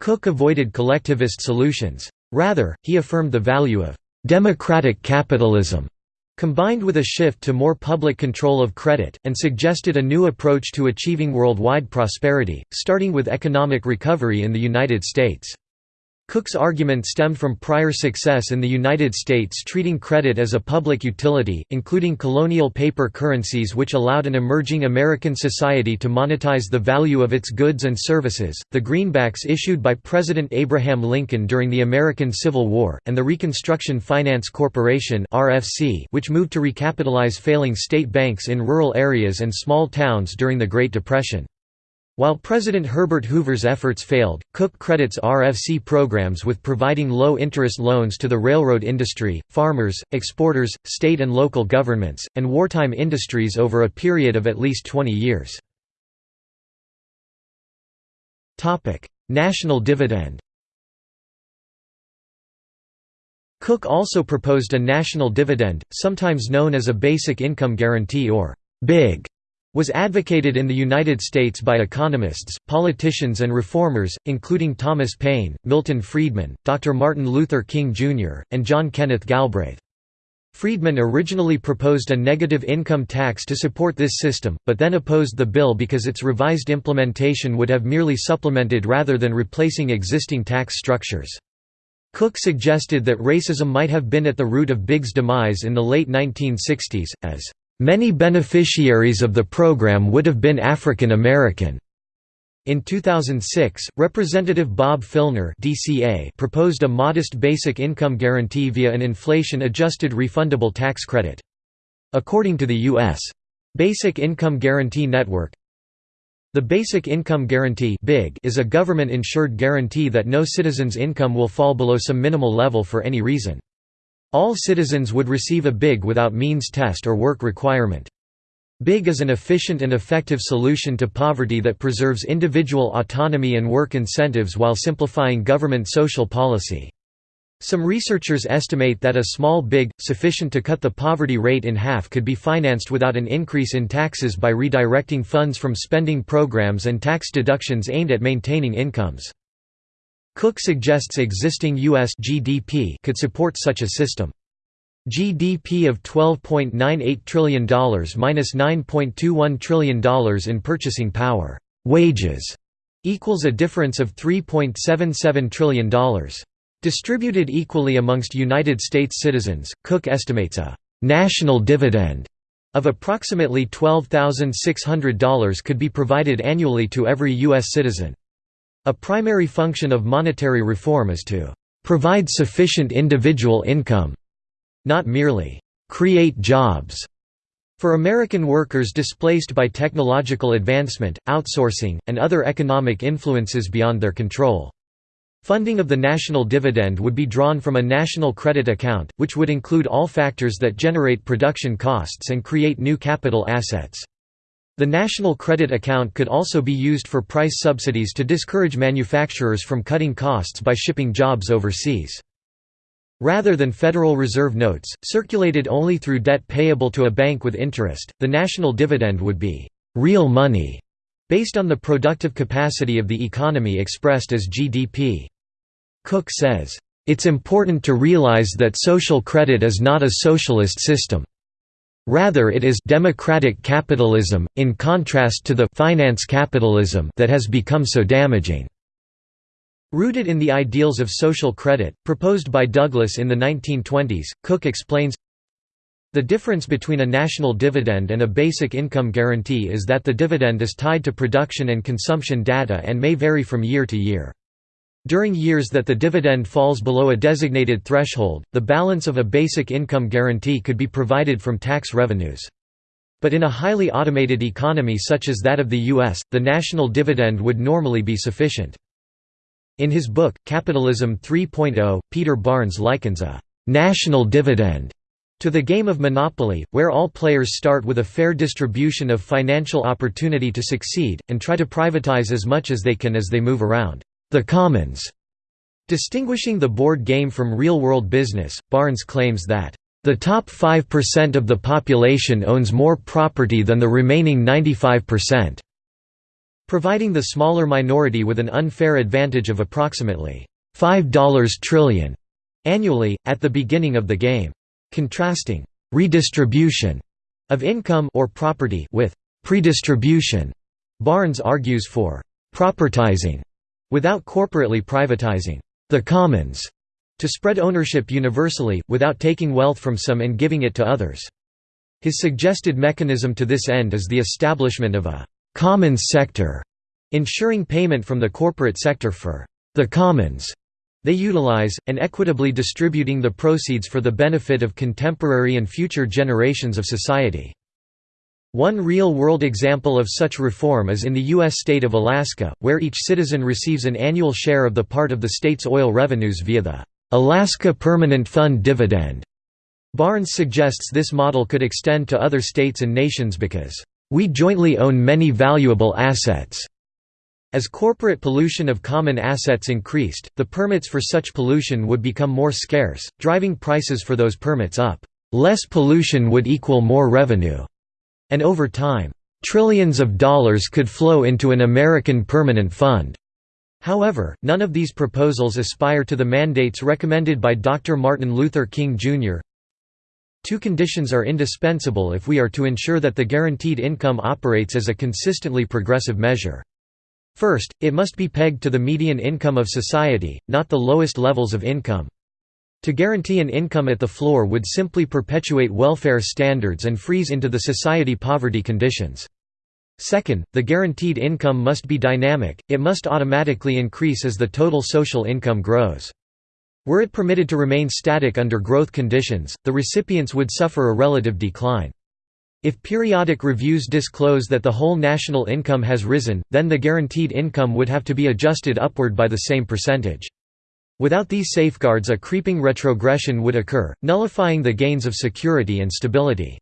Cook avoided collectivist solutions. Rather, he affirmed the value of «democratic capitalism» combined with a shift to more public control of credit, and suggested a new approach to achieving worldwide prosperity, starting with economic recovery in the United States. Cook's argument stemmed from prior success in the United States treating credit as a public utility, including colonial paper currencies which allowed an emerging American society to monetize the value of its goods and services, the greenbacks issued by President Abraham Lincoln during the American Civil War, and the Reconstruction Finance Corporation which moved to recapitalize failing state banks in rural areas and small towns during the Great Depression. While President Herbert Hoover's efforts failed, Cook credits RFC programs with providing low-interest loans to the railroad industry, farmers, exporters, state and local governments, and wartime industries over a period of at least 20 years. National dividend Cook also proposed a national dividend, sometimes known as a basic income guarantee or BIG, was advocated in the United States by economists, politicians and reformers, including Thomas Paine, Milton Friedman, Dr. Martin Luther King Jr., and John Kenneth Galbraith. Friedman originally proposed a negative income tax to support this system, but then opposed the bill because its revised implementation would have merely supplemented rather than replacing existing tax structures. Cook suggested that racism might have been at the root of Big's demise in the late 1960s, as Many beneficiaries of the program would have been African American. In 2006, Representative Bob Filner DCA proposed a modest basic income guarantee via an inflation-adjusted refundable tax credit. According to the U.S. Basic Income Guarantee Network, the Basic Income Guarantee is a government-insured guarantee that no citizen's income will fall below some minimal level for any reason. All citizens would receive a BIG without means test or work requirement. BIG is an efficient and effective solution to poverty that preserves individual autonomy and work incentives while simplifying government social policy. Some researchers estimate that a small BIG, sufficient to cut the poverty rate in half could be financed without an increase in taxes by redirecting funds from spending programs and tax deductions aimed at maintaining incomes. Cook suggests existing U.S. GDP could support such a system. GDP of $12.98 trillion minus $9.21 trillion in purchasing power wages equals a difference of $3.77 trillion. Distributed equally amongst United States citizens, Cook estimates a «national dividend» of approximately $12,600 could be provided annually to every U.S. citizen. A primary function of monetary reform is to «provide sufficient individual income», not merely «create jobs». For American workers displaced by technological advancement, outsourcing, and other economic influences beyond their control. Funding of the national dividend would be drawn from a national credit account, which would include all factors that generate production costs and create new capital assets. The national credit account could also be used for price subsidies to discourage manufacturers from cutting costs by shipping jobs overseas. Rather than Federal Reserve notes, circulated only through debt payable to a bank with interest, the national dividend would be «real money» based on the productive capacity of the economy expressed as GDP. Cook says, "...it's important to realize that social credit is not a socialist system. Rather it is democratic capitalism, in contrast to the finance capitalism that has become so damaging." Rooted in the ideals of social credit, proposed by Douglas in the 1920s, Cook explains, the difference between a national dividend and a basic income guarantee is that the dividend is tied to production and consumption data and may vary from year to year. During years that the dividend falls below a designated threshold, the balance of a basic income guarantee could be provided from tax revenues. But in a highly automated economy such as that of the U.S., the national dividend would normally be sufficient. In his book, Capitalism 3.0, Peter Barnes likens a «national dividend» to the game of Monopoly, where all players start with a fair distribution of financial opportunity to succeed, and try to privatize as much as they can as they move around. The Commons. Distinguishing the board game from real-world business, Barnes claims that, "...the top 5% of the population owns more property than the remaining 95%", providing the smaller minority with an unfair advantage of approximately $5 trillion annually, at the beginning of the game. Contrasting «redistribution» of income or property with «predistribution», Barnes argues for «propertizing» without corporately privatizing the commons to spread ownership universally, without taking wealth from some and giving it to others. His suggested mechanism to this end is the establishment of a «commons sector», ensuring payment from the corporate sector for «the commons» they utilize, and equitably distributing the proceeds for the benefit of contemporary and future generations of society. One real-world example of such reform is in the U.S. state of Alaska, where each citizen receives an annual share of the part of the state's oil revenues via the Alaska Permanent Fund dividend. Barnes suggests this model could extend to other states and nations because, "...we jointly own many valuable assets." As corporate pollution of common assets increased, the permits for such pollution would become more scarce, driving prices for those permits up. Less pollution would equal more revenue and over time, trillions of dollars could flow into an American permanent fund. However, none of these proposals aspire to the mandates recommended by Dr. Martin Luther King, Jr. Two conditions are indispensable if we are to ensure that the guaranteed income operates as a consistently progressive measure. First, it must be pegged to the median income of society, not the lowest levels of income. To guarantee an income at the floor would simply perpetuate welfare standards and freeze into the society poverty conditions. Second, the guaranteed income must be dynamic, it must automatically increase as the total social income grows. Were it permitted to remain static under growth conditions, the recipients would suffer a relative decline. If periodic reviews disclose that the whole national income has risen, then the guaranteed income would have to be adjusted upward by the same percentage. Without these safeguards a creeping retrogression would occur, nullifying the gains of security and stability.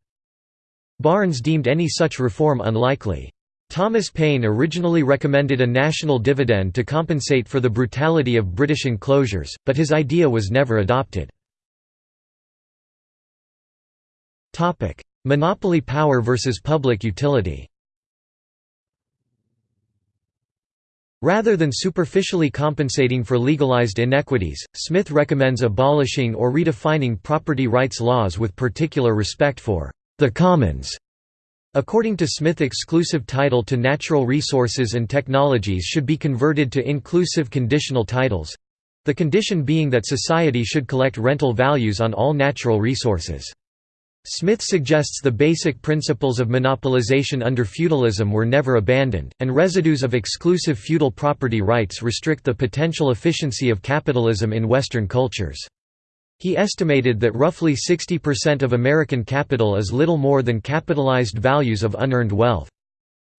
Barnes deemed any such reform unlikely. Thomas Paine originally recommended a national dividend to compensate for the brutality of British enclosures, but his idea was never adopted. Monopoly power versus public utility Rather than superficially compensating for legalized inequities, Smith recommends abolishing or redefining property rights laws with particular respect for the commons. According to Smith exclusive title to natural resources and technologies should be converted to inclusive conditional titles—the condition being that society should collect rental values on all natural resources. Smith suggests the basic principles of monopolization under feudalism were never abandoned, and residues of exclusive feudal property rights restrict the potential efficiency of capitalism in Western cultures. He estimated that roughly 60% of American capital is little more than capitalized values of unearned wealth.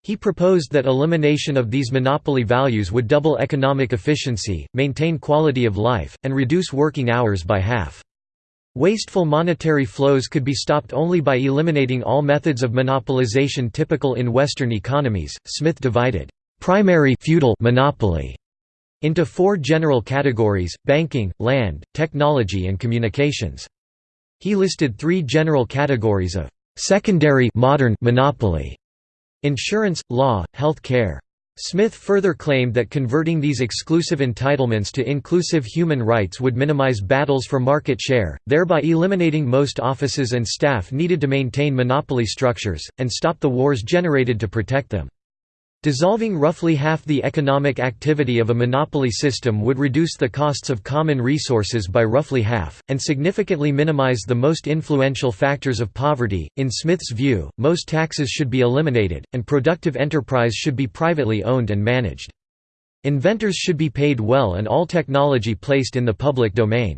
He proposed that elimination of these monopoly values would double economic efficiency, maintain quality of life, and reduce working hours by half. Wasteful monetary flows could be stopped only by eliminating all methods of monopolization typical in Western economies. Smith divided primary feudal monopoly into four general categories, banking, land, technology and communications. He listed three general categories of secondary modern monopoly insurance, law, health care. Smith further claimed that converting these exclusive entitlements to inclusive human rights would minimize battles for market share, thereby eliminating most offices and staff needed to maintain monopoly structures, and stop the wars generated to protect them. Dissolving roughly half the economic activity of a monopoly system would reduce the costs of common resources by roughly half, and significantly minimize the most influential factors of poverty. In Smith's view, most taxes should be eliminated, and productive enterprise should be privately owned and managed. Inventors should be paid well and all technology placed in the public domain.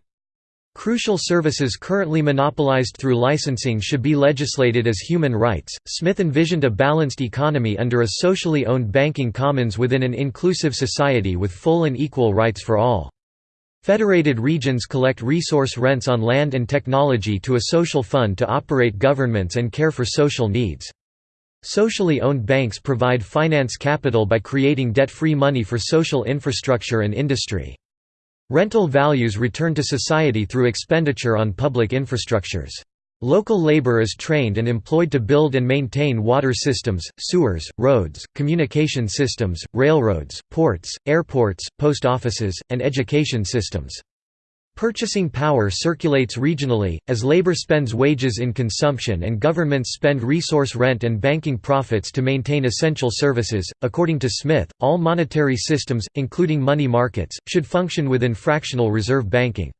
Crucial services currently monopolized through licensing should be legislated as human rights. Smith envisioned a balanced economy under a socially owned banking commons within an inclusive society with full and equal rights for all. Federated regions collect resource rents on land and technology to a social fund to operate governments and care for social needs. Socially owned banks provide finance capital by creating debt-free money for social infrastructure and industry. Rental values return to society through expenditure on public infrastructures. Local labor is trained and employed to build and maintain water systems, sewers, roads, communication systems, railroads, ports, airports, post offices, and education systems. Purchasing power circulates regionally, as labor spends wages in consumption and governments spend resource rent and banking profits to maintain essential services. According to Smith, all monetary systems, including money markets, should function within fractional reserve banking.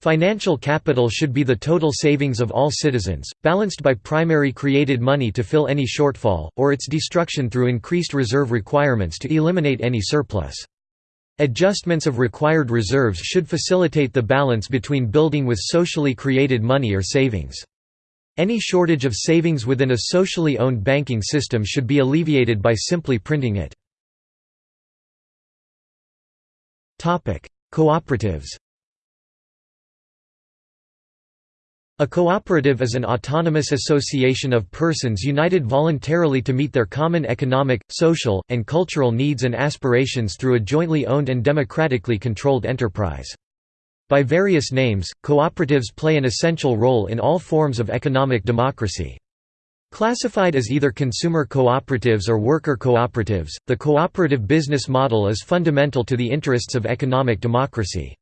Financial capital should be the total savings of all citizens, balanced by primary created money to fill any shortfall, or its destruction through increased reserve requirements to eliminate any surplus. Adjustments of required reserves should facilitate the balance between building with socially created money or savings. Any shortage of savings within a socially owned banking system should be alleviated by simply printing it. Cooperatives A cooperative is an autonomous association of persons united voluntarily to meet their common economic, social, and cultural needs and aspirations through a jointly owned and democratically controlled enterprise. By various names, cooperatives play an essential role in all forms of economic democracy. Classified as either consumer cooperatives or worker cooperatives, the cooperative business model is fundamental to the interests of economic democracy.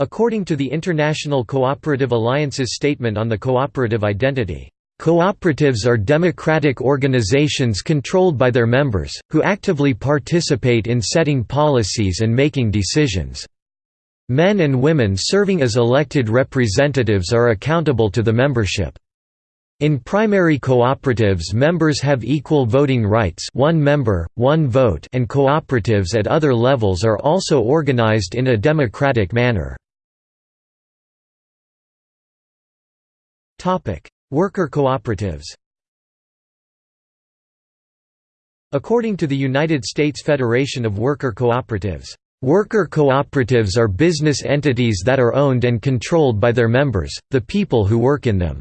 According to the International Cooperative Alliance's statement on the cooperative identity, Cooperatives are democratic organizations controlled by their members, who actively participate in setting policies and making decisions. Men and women serving as elected representatives are accountable to the membership. In primary cooperatives members have equal voting rights one member, one vote and cooperatives at other levels are also organized in a democratic manner. Worker cooperatives According to the United States Federation of Worker Cooperatives, "...worker cooperatives are business entities that are owned and controlled by their members, the people who work in them."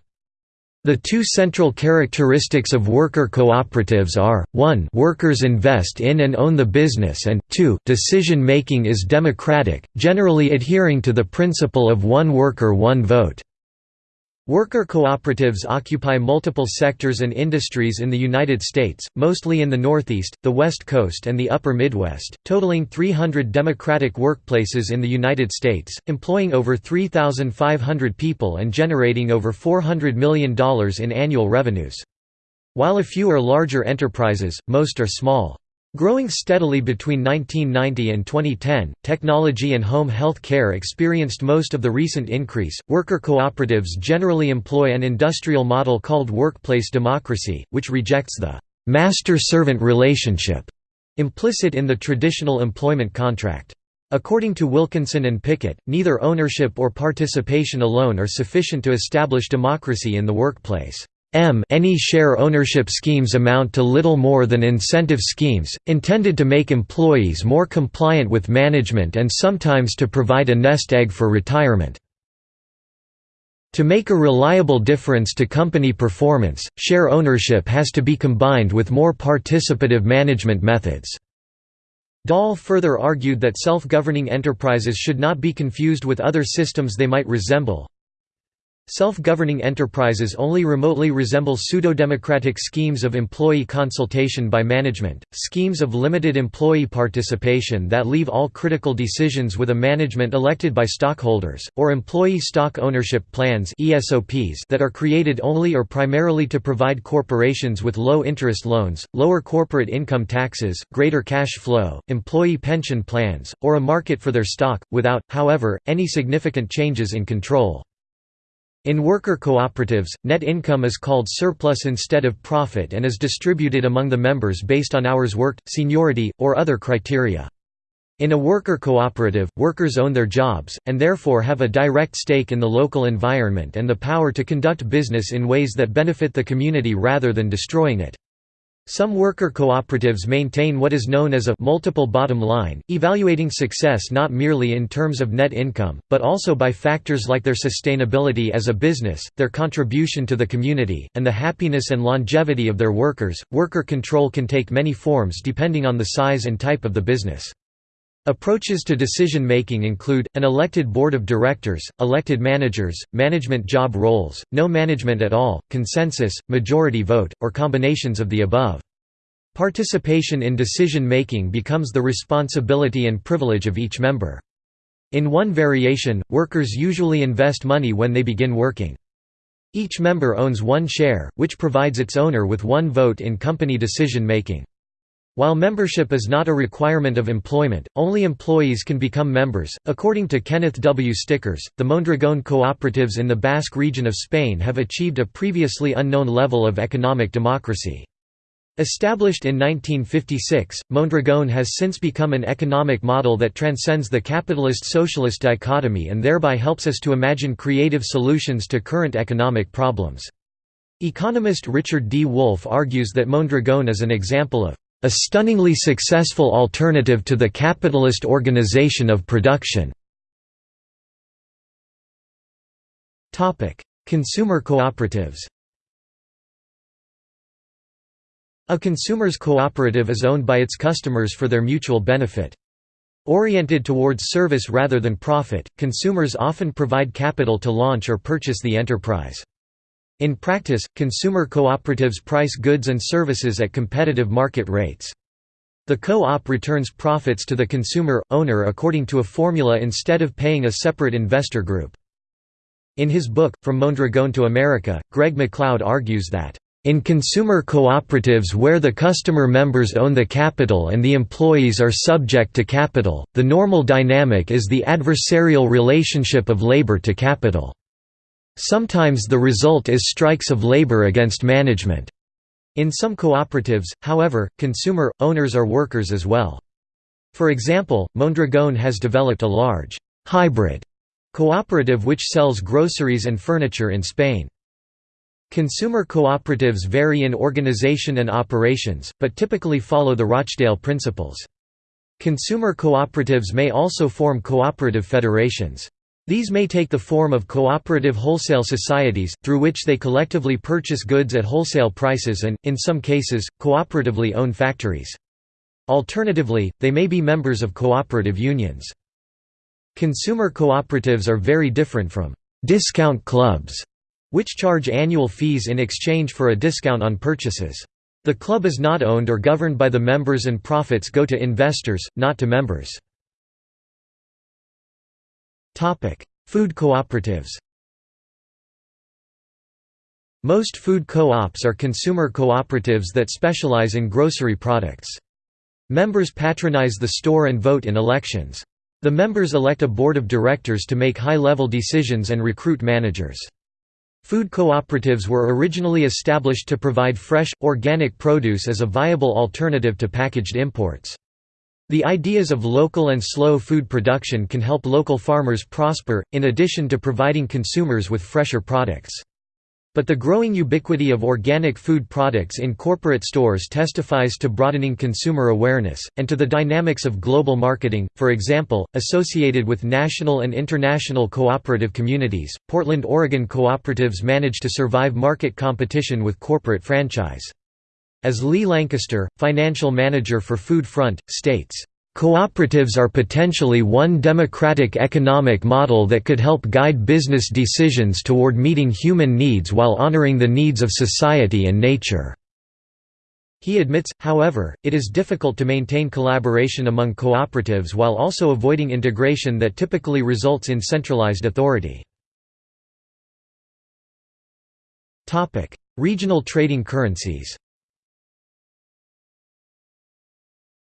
The two central characteristics of worker cooperatives are, 1 workers invest in and own the business and 2 decision-making is democratic, generally adhering to the principle of one worker one vote. Worker cooperatives occupy multiple sectors and industries in the United States, mostly in the Northeast, the West Coast and the Upper Midwest, totaling 300 democratic workplaces in the United States, employing over 3,500 people and generating over $400 million in annual revenues. While a few are larger enterprises, most are small. Growing steadily between 1990 and 2010, technology and home health care experienced most of the recent increase. Worker cooperatives generally employ an industrial model called workplace democracy, which rejects the master servant relationship implicit in the traditional employment contract. According to Wilkinson and Pickett, neither ownership or participation alone are sufficient to establish democracy in the workplace. M any share ownership schemes amount to little more than incentive schemes, intended to make employees more compliant with management and sometimes to provide a nest egg for retirement. To make a reliable difference to company performance, share ownership has to be combined with more participative management methods. Dahl further argued that self-governing enterprises should not be confused with other systems they might resemble, Self-governing enterprises only remotely resemble pseudo-democratic schemes of employee consultation by management, schemes of limited employee participation that leave all critical decisions with a management elected by stockholders, or employee stock ownership plans that are created only or primarily to provide corporations with low-interest loans, lower corporate income taxes, greater cash flow, employee pension plans, or a market for their stock, without, however, any significant changes in control. In worker cooperatives, net income is called surplus instead of profit and is distributed among the members based on hours worked, seniority, or other criteria. In a worker cooperative, workers own their jobs, and therefore have a direct stake in the local environment and the power to conduct business in ways that benefit the community rather than destroying it. Some worker cooperatives maintain what is known as a multiple bottom line, evaluating success not merely in terms of net income, but also by factors like their sustainability as a business, their contribution to the community, and the happiness and longevity of their workers. Worker control can take many forms depending on the size and type of the business. Approaches to decision-making include, an elected board of directors, elected managers, management job roles, no management at all, consensus, majority vote, or combinations of the above. Participation in decision-making becomes the responsibility and privilege of each member. In one variation, workers usually invest money when they begin working. Each member owns one share, which provides its owner with one vote in company decision-making. While membership is not a requirement of employment, only employees can become members. According to Kenneth W. Stickers, the Mondragon cooperatives in the Basque region of Spain have achieved a previously unknown level of economic democracy. Established in 1956, Mondragon has since become an economic model that transcends the capitalist-socialist dichotomy and thereby helps us to imagine creative solutions to current economic problems. Economist Richard D. Wolff argues that Mondragon is an example of a stunningly successful alternative to the capitalist organization of production. Consumer cooperatives A consumer's cooperative is owned by its customers for their mutual benefit. Oriented towards service rather than profit, consumers often provide capital to launch or purchase the enterprise. In practice, consumer cooperatives price goods and services at competitive market rates. The co-op returns profits to the consumer, owner according to a formula instead of paying a separate investor group. In his book, From Mondragon to America, Greg MacLeod argues that, "...in consumer cooperatives where the customer members own the capital and the employees are subject to capital, the normal dynamic is the adversarial relationship of labor to capital." Sometimes the result is strikes of labor against management. In some cooperatives, however, consumer, owners are workers as well. For example, Mondragon has developed a large, hybrid cooperative which sells groceries and furniture in Spain. Consumer cooperatives vary in organization and operations, but typically follow the Rochdale principles. Consumer cooperatives may also form cooperative federations. These may take the form of cooperative wholesale societies, through which they collectively purchase goods at wholesale prices and, in some cases, cooperatively own factories. Alternatively, they may be members of cooperative unions. Consumer cooperatives are very different from «discount clubs», which charge annual fees in exchange for a discount on purchases. The club is not owned or governed by the members and profits go to investors, not to members. Food cooperatives Most food co-ops are consumer cooperatives that specialize in grocery products. Members patronize the store and vote in elections. The members elect a board of directors to make high-level decisions and recruit managers. Food cooperatives were originally established to provide fresh, organic produce as a viable alternative to packaged imports. The ideas of local and slow food production can help local farmers prosper, in addition to providing consumers with fresher products. But the growing ubiquity of organic food products in corporate stores testifies to broadening consumer awareness, and to the dynamics of global marketing. For example, associated with national and international cooperative communities, Portland, Oregon cooperatives manage to survive market competition with corporate franchise. As Lee Lancaster, financial manager for Food Front, states, Cooperatives are potentially one democratic economic model that could help guide business decisions toward meeting human needs while honoring the needs of society and nature. He admits, however, it is difficult to maintain collaboration among cooperatives while also avoiding integration that typically results in centralized authority. Regional trading currencies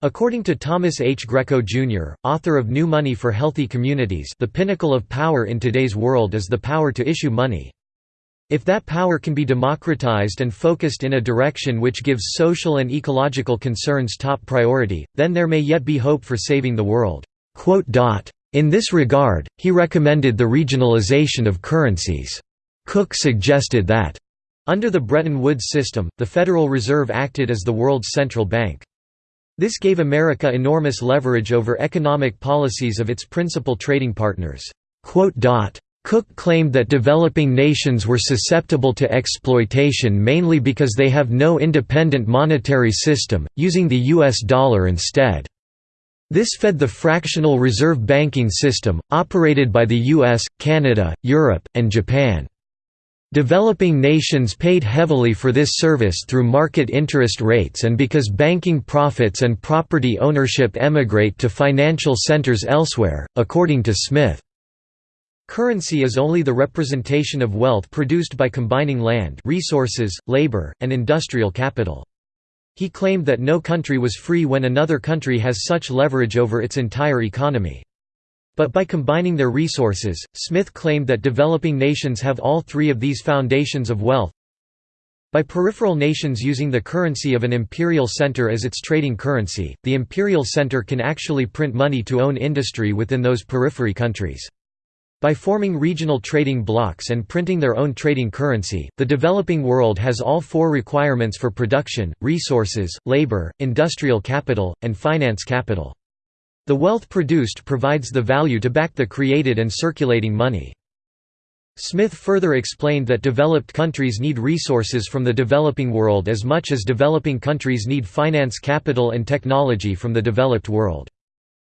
According to Thomas H. Greco, Jr., author of New Money for Healthy Communities the pinnacle of power in today's world is the power to issue money. If that power can be democratized and focused in a direction which gives social and ecological concerns top priority, then there may yet be hope for saving the world." In this regard, he recommended the regionalization of currencies. Cook suggested that, under the Bretton Woods system, the Federal Reserve acted as the world's central bank. This gave America enormous leverage over economic policies of its principal trading partners. Cook claimed that developing nations were susceptible to exploitation mainly because they have no independent monetary system, using the US dollar instead. This fed the fractional reserve banking system, operated by the US, Canada, Europe, and Japan. Developing nations paid heavily for this service through market interest rates and because banking profits and property ownership emigrate to financial centers elsewhere, according to Smith. Currency is only the representation of wealth produced by combining land resources, labor, and industrial capital. He claimed that no country was free when another country has such leverage over its entire economy. But by combining their resources, Smith claimed that developing nations have all three of these foundations of wealth. By peripheral nations using the currency of an imperial center as its trading currency, the imperial center can actually print money to own industry within those periphery countries. By forming regional trading blocs and printing their own trading currency, the developing world has all four requirements for production, resources, labor, industrial capital, and finance capital. The wealth produced provides the value to back the created and circulating money. Smith further explained that developed countries need resources from the developing world as much as developing countries need finance capital and technology from the developed world.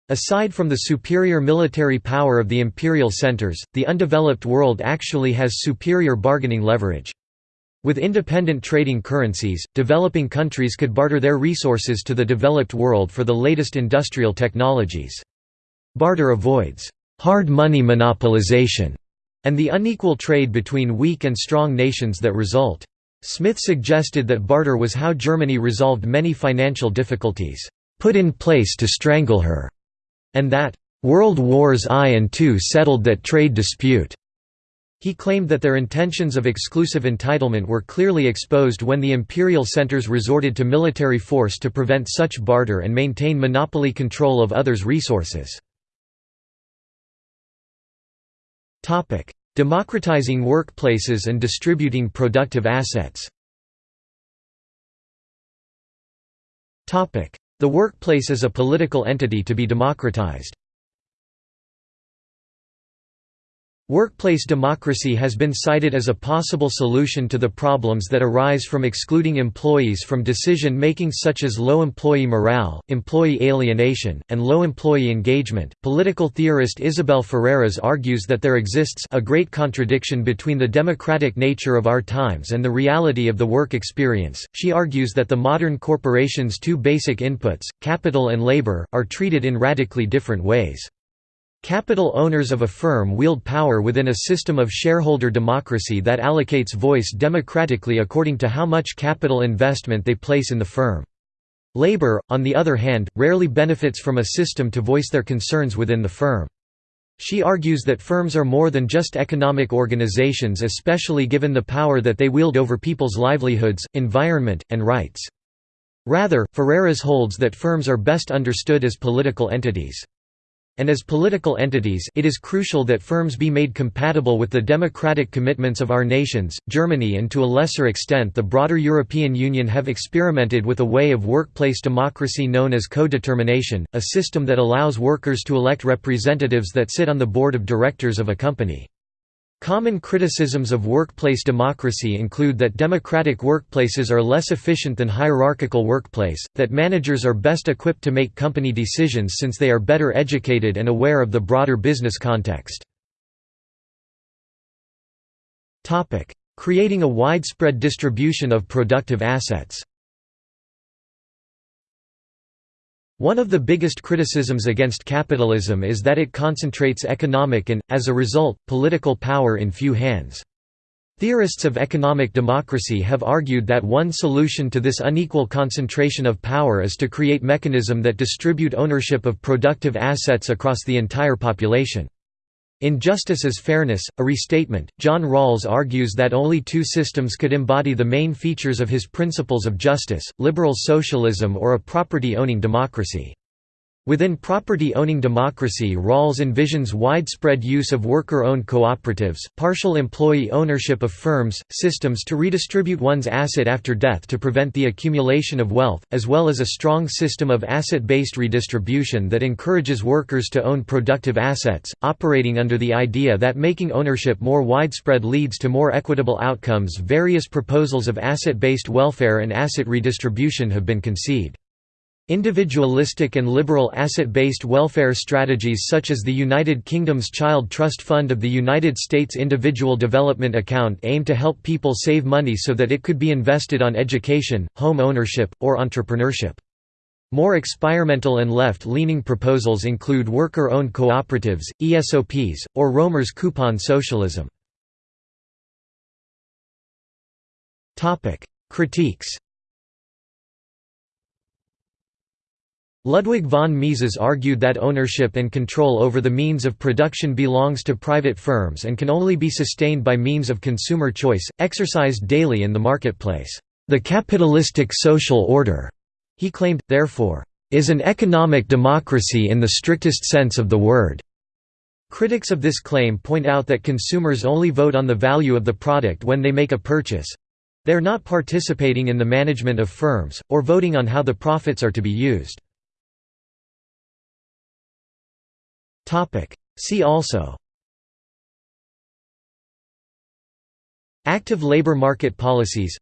Aside from the superior military power of the imperial centers, the undeveloped world actually has superior bargaining leverage. With independent trading currencies, developing countries could barter their resources to the developed world for the latest industrial technologies. Barter avoids hard money monopolization and the unequal trade between weak and strong nations that result. Smith suggested that barter was how Germany resolved many financial difficulties, put in place to strangle her, and that, World Wars I and II settled that trade dispute. He claimed that their intentions of exclusive entitlement were clearly exposed when the imperial centers resorted to military force to prevent such barter and maintain monopoly control of others' resources. Democratizing workplaces and distributing productive assets The workplace is a political entity to be democratized. Workplace democracy has been cited as a possible solution to the problems that arise from excluding employees from decision-making such as low employee morale, employee alienation, and low employee engagement. Political theorist Isabel Ferreras argues that there exists a great contradiction between the democratic nature of our times and the reality of the work experience. She argues that the modern corporation's two basic inputs, capital and labor, are treated in radically different ways. Capital owners of a firm wield power within a system of shareholder democracy that allocates voice democratically according to how much capital investment they place in the firm. Labor, on the other hand, rarely benefits from a system to voice their concerns within the firm. She argues that firms are more than just economic organizations especially given the power that they wield over people's livelihoods, environment, and rights. Rather, Ferreras holds that firms are best understood as political entities. And as political entities it is crucial that firms be made compatible with the democratic commitments of our nations. Germany and to a lesser extent the broader European Union have experimented with a way of workplace democracy known as co-determination, a system that allows workers to elect representatives that sit on the board of directors of a company. Common criticisms of workplace democracy include that democratic workplaces are less efficient than hierarchical workplace, that managers are best equipped to make company decisions since they are better educated and aware of the broader business context. Creating a widespread distribution of productive assets One of the biggest criticisms against capitalism is that it concentrates economic and, as a result, political power in few hands. Theorists of economic democracy have argued that one solution to this unequal concentration of power is to create mechanism that distribute ownership of productive assets across the entire population. In Justice as Fairness, a restatement, John Rawls argues that only two systems could embody the main features of his principles of justice, liberal socialism or a property-owning democracy. Within property-owning democracy Rawls envisions widespread use of worker-owned cooperatives, partial employee ownership of firms, systems to redistribute one's asset after death to prevent the accumulation of wealth, as well as a strong system of asset-based redistribution that encourages workers to own productive assets, operating under the idea that making ownership more widespread leads to more equitable outcomes Various proposals of asset-based welfare and asset redistribution have been conceived. Individualistic and liberal asset-based welfare strategies such as the United Kingdom's Child Trust Fund of the United States Individual Development Account aim to help people save money so that it could be invested on education, home ownership, or entrepreneurship. More experimental and left-leaning proposals include worker-owned cooperatives, ESOPs, or Roemer's coupon socialism. Critiques Ludwig von Mises argued that ownership and control over the means of production belongs to private firms and can only be sustained by means of consumer choice, exercised daily in the marketplace. The capitalistic social order, he claimed, therefore, is an economic democracy in the strictest sense of the word. Critics of this claim point out that consumers only vote on the value of the product when they make a purchase. They're not participating in the management of firms, or voting on how the profits are to be used. See also. Active labor market policies.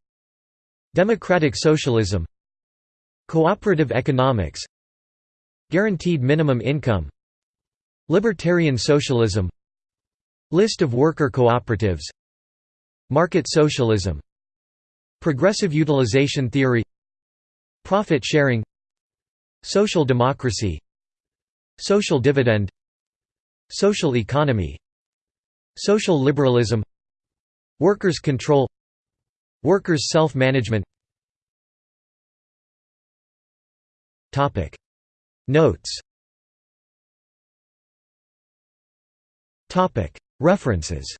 Democratic socialism. Cooperative economics. Guaranteed minimum income. Libertarian socialism. List of worker cooperatives. Market socialism. Progressive utilization theory. Profit sharing. Social democracy. Social dividend Social economy Social liberalism Workers' control Workers' self-management Notes References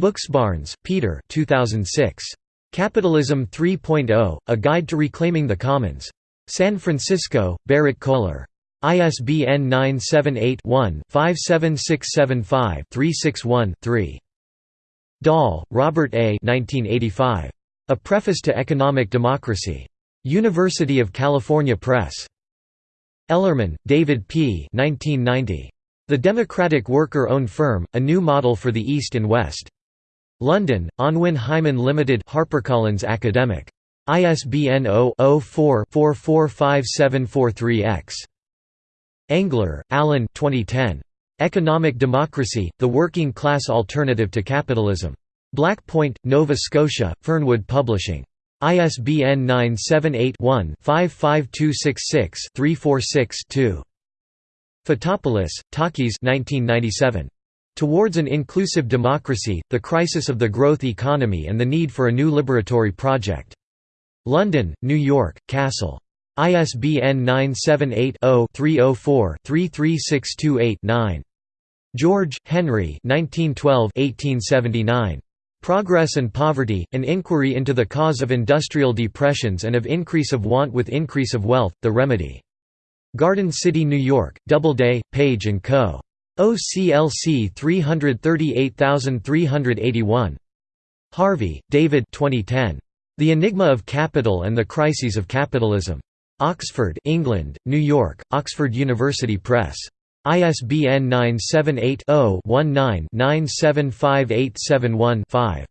Buchsbaerens, Peter 2006. Capitalism 3.0, A Guide to Reclaiming the Commons. San Francisco, Berrett Koehler. ISBN 978-1-57675-361-3. Dahl, Robert A. 1985. A Preface to Economic Democracy. University of California Press. Ellerman, David P. 1990. The Democratic Worker-Owned Firm, A New Model for the East and West. London, Unwin Hyman Limited HarperCollins Academic. ISBN 0-04-445743-X. Engler, Allan 2010. Economic Democracy, The Working Class Alternative to Capitalism. Black Point, Nova Scotia, Fernwood Publishing. ISBN 978-1-55266-346-2. Fotopoulos, Takis 1997. Towards an Inclusive Democracy, The Crisis of the Growth Economy and the Need for a New Liberatory Project. London, New York, Cassell. ISBN 978-0-304-33628-9. George, Henry 1912 Progress and Poverty, An Inquiry into the Cause of Industrial Depressions and of Increase of Want with Increase of Wealth, The Remedy. Garden City, New York, Doubleday, Page & Co. OCLC 338381. Harvey, David 2010. The Enigma of Capital and the Crises of Capitalism. Oxford, England, New York, Oxford University Press. ISBN 978-0-19-975871-5.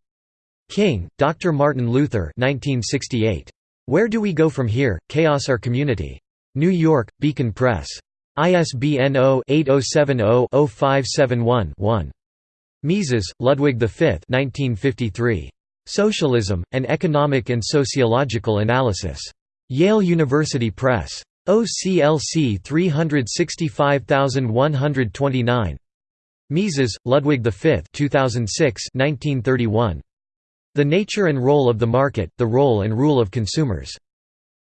King, Dr. Martin Luther 1968. Where Do We Go From Here? Chaos or Community. New York, Beacon Press. ISBN 0-8070-0571-1. Mises, Ludwig V 1953. Socialism, An Economic and Sociological Analysis. Yale University Press. OCLC 365129. Mises, Ludwig V 2006 1931. The Nature and Role of the Market, The Role and Rule of Consumers.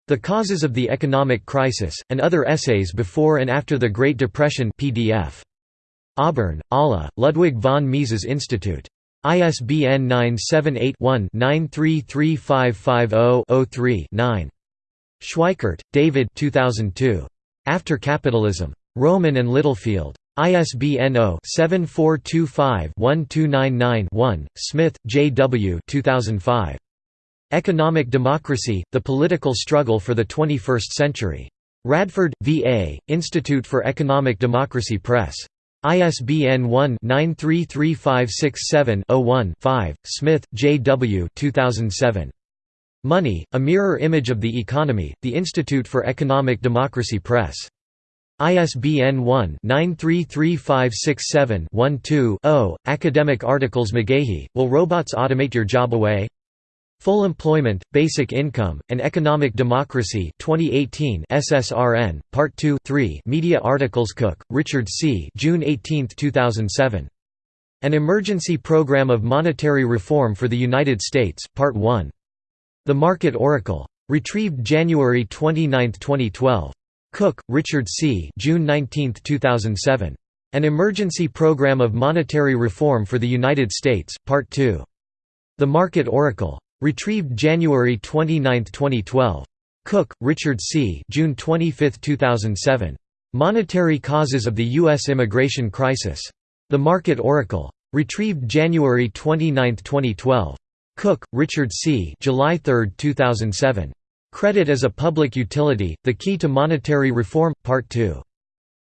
The Causes of the Economic Crisis, and Other Essays Before and After the Great Depression PDF. Auburn, Alla, Ludwig von Mises Institute. ISBN 978 one 933550 3 9 Schweickart, David 2002. After Capitalism. Rowman and Littlefield. ISBN 0-7425-1299-1, Smith, J. W. 2005. Economic Democracy, The Political Struggle for the Twenty-First Century. Radford, V.A., Institute for Economic Democracy Press. ISBN 1-933567-01-5, Smith, J. W. 2007. Money, A Mirror Image of the Economy, The Institute for Economic Democracy Press. ISBN 1-933567-12-0. Academic articles McGahey, Will Robots Automate Your Job Away? Full Employment, Basic Income, and Economic Democracy 2018 SSRN, Part 2 3 Media articles Cook, Richard C. June 18, 2007. An Emergency Program of Monetary Reform for the United States, Part 1. The Market Oracle. Retrieved January 29, 2012. Cook, Richard C. June 19, 2007. An Emergency Program of Monetary Reform for the United States, Part 2. The Market Oracle. Retrieved January 29, 2012. Cook, Richard C. June 25, 2007. Monetary Causes of the U.S. Immigration Crisis. The Market Oracle. Retrieved January 29, 2012. Cook, Richard C. July 3, 2007. Credit as a Public Utility, The Key to Monetary Reform, Part 2.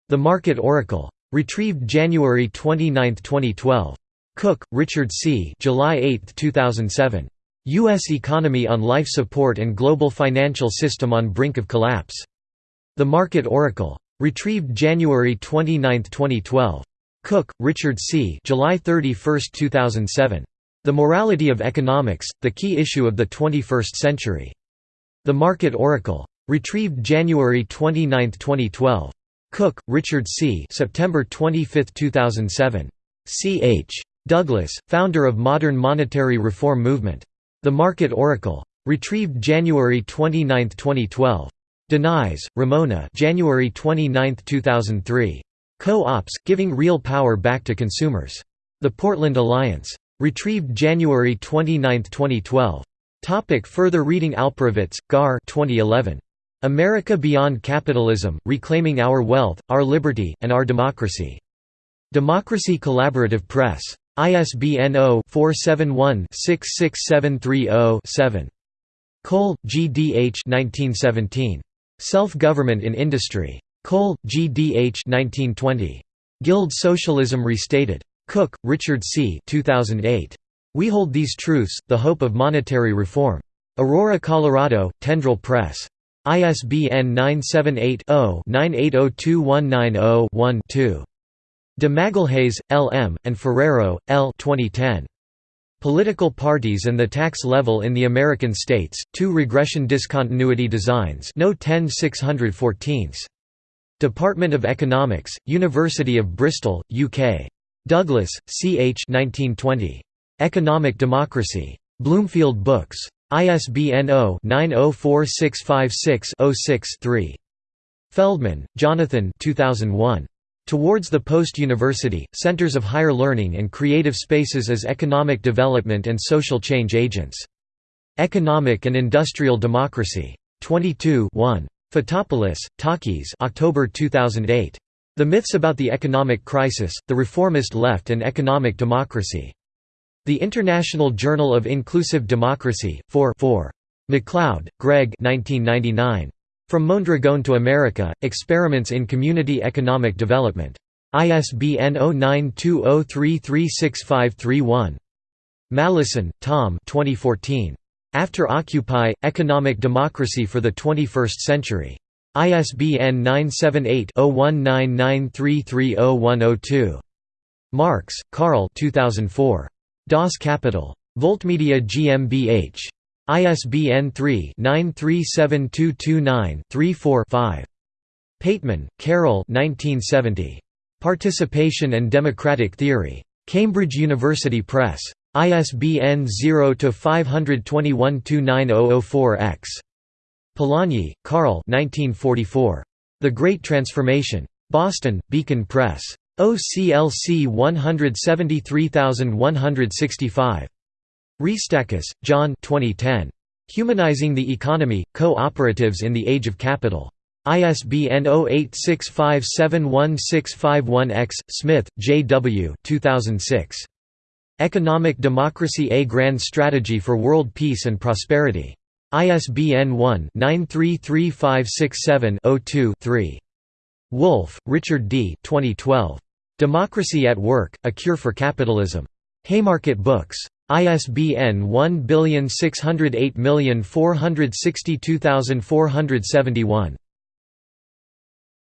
The Market Oracle. Retrieved January 29, 2012. Cook, Richard C. July 8, 2007. U.S. Economy on Life Support and Global Financial System on Brink of Collapse. The Market Oracle. Retrieved January 29, 2012. Cook, Richard C. July 31, 2007. The Morality of Economics, the Key Issue of the 21st Century. The Market Oracle. Retrieved January 29, 2012. Cook, Richard C. September 25, 2007. C. H. Douglas, founder of modern monetary reform movement. The Market Oracle. Retrieved January 29, 2012. Denies, Ramona January 29, 2003. Co-ops, Giving Real Power Back to Consumers. The Portland Alliance. Retrieved January 29, 2012. Topic further reading Alperovitz, Gar 2011. America Beyond Capitalism, Reclaiming Our Wealth, Our Liberty, and Our Democracy. Democracy Collaborative Press. ISBN 0-471-66730-7. Cole, G. D. H. 1917. Self-Government in Industry. Cole, G. D. H. 1920. Guild Socialism Restated. Cook, Richard C. 2008. We Hold These Truths, The Hope of Monetary Reform. Aurora, Colorado, Tendril Press. ISBN 978-0-9802190-1-2. De Magalhaes, L. M., and Ferrero, L. 2010. Political parties and the tax level in the American states, 2 regression discontinuity designs no 10 614 Department of Economics, University of Bristol, UK. Douglas, C. H. 1920. Economic Democracy. Bloomfield Books. ISBN 0-904656-06-3. Feldman, Jonathan 2001. Towards the Post-University, Centers of Higher Learning and Creative Spaces as Economic Development and Social Change Agents. Economic and Industrial Democracy. 22 1. Fotopoulos, Takis October 2008. The Myths About the Economic Crisis, the Reformist Left and Economic Democracy. The International Journal of Inclusive Democracy, 4 4. MacLeod, Greg 1999. From Mondragon to America, Experiments in Community Economic Development. ISBN 0920336531. Malleson, Tom 2014. After Occupy, Economic Democracy for the 21st Century. ISBN 978-0199330102. Marx, Karl 2004. Das Kapital. Voltmedia GmbH. ISBN 3-937229-34-5. Pateman, Carole Participation and Democratic Theory. Cambridge University Press. ISBN 0-521-29004-X. Polanyi, Karl The Great Transformation. Boston, Beacon Press. OCLC 173165. Restakis, John 2010. Humanizing the Economy, Co-operatives in the Age of Capital. ISBN 0865716551-X, Smith, J. W. 2006. Economic Democracy A Grand Strategy for World Peace and Prosperity. ISBN 1-933567-02-3. Wolff, Richard D. 2012. Democracy at Work, A Cure for Capitalism. Haymarket Books. ISBN 1608462461.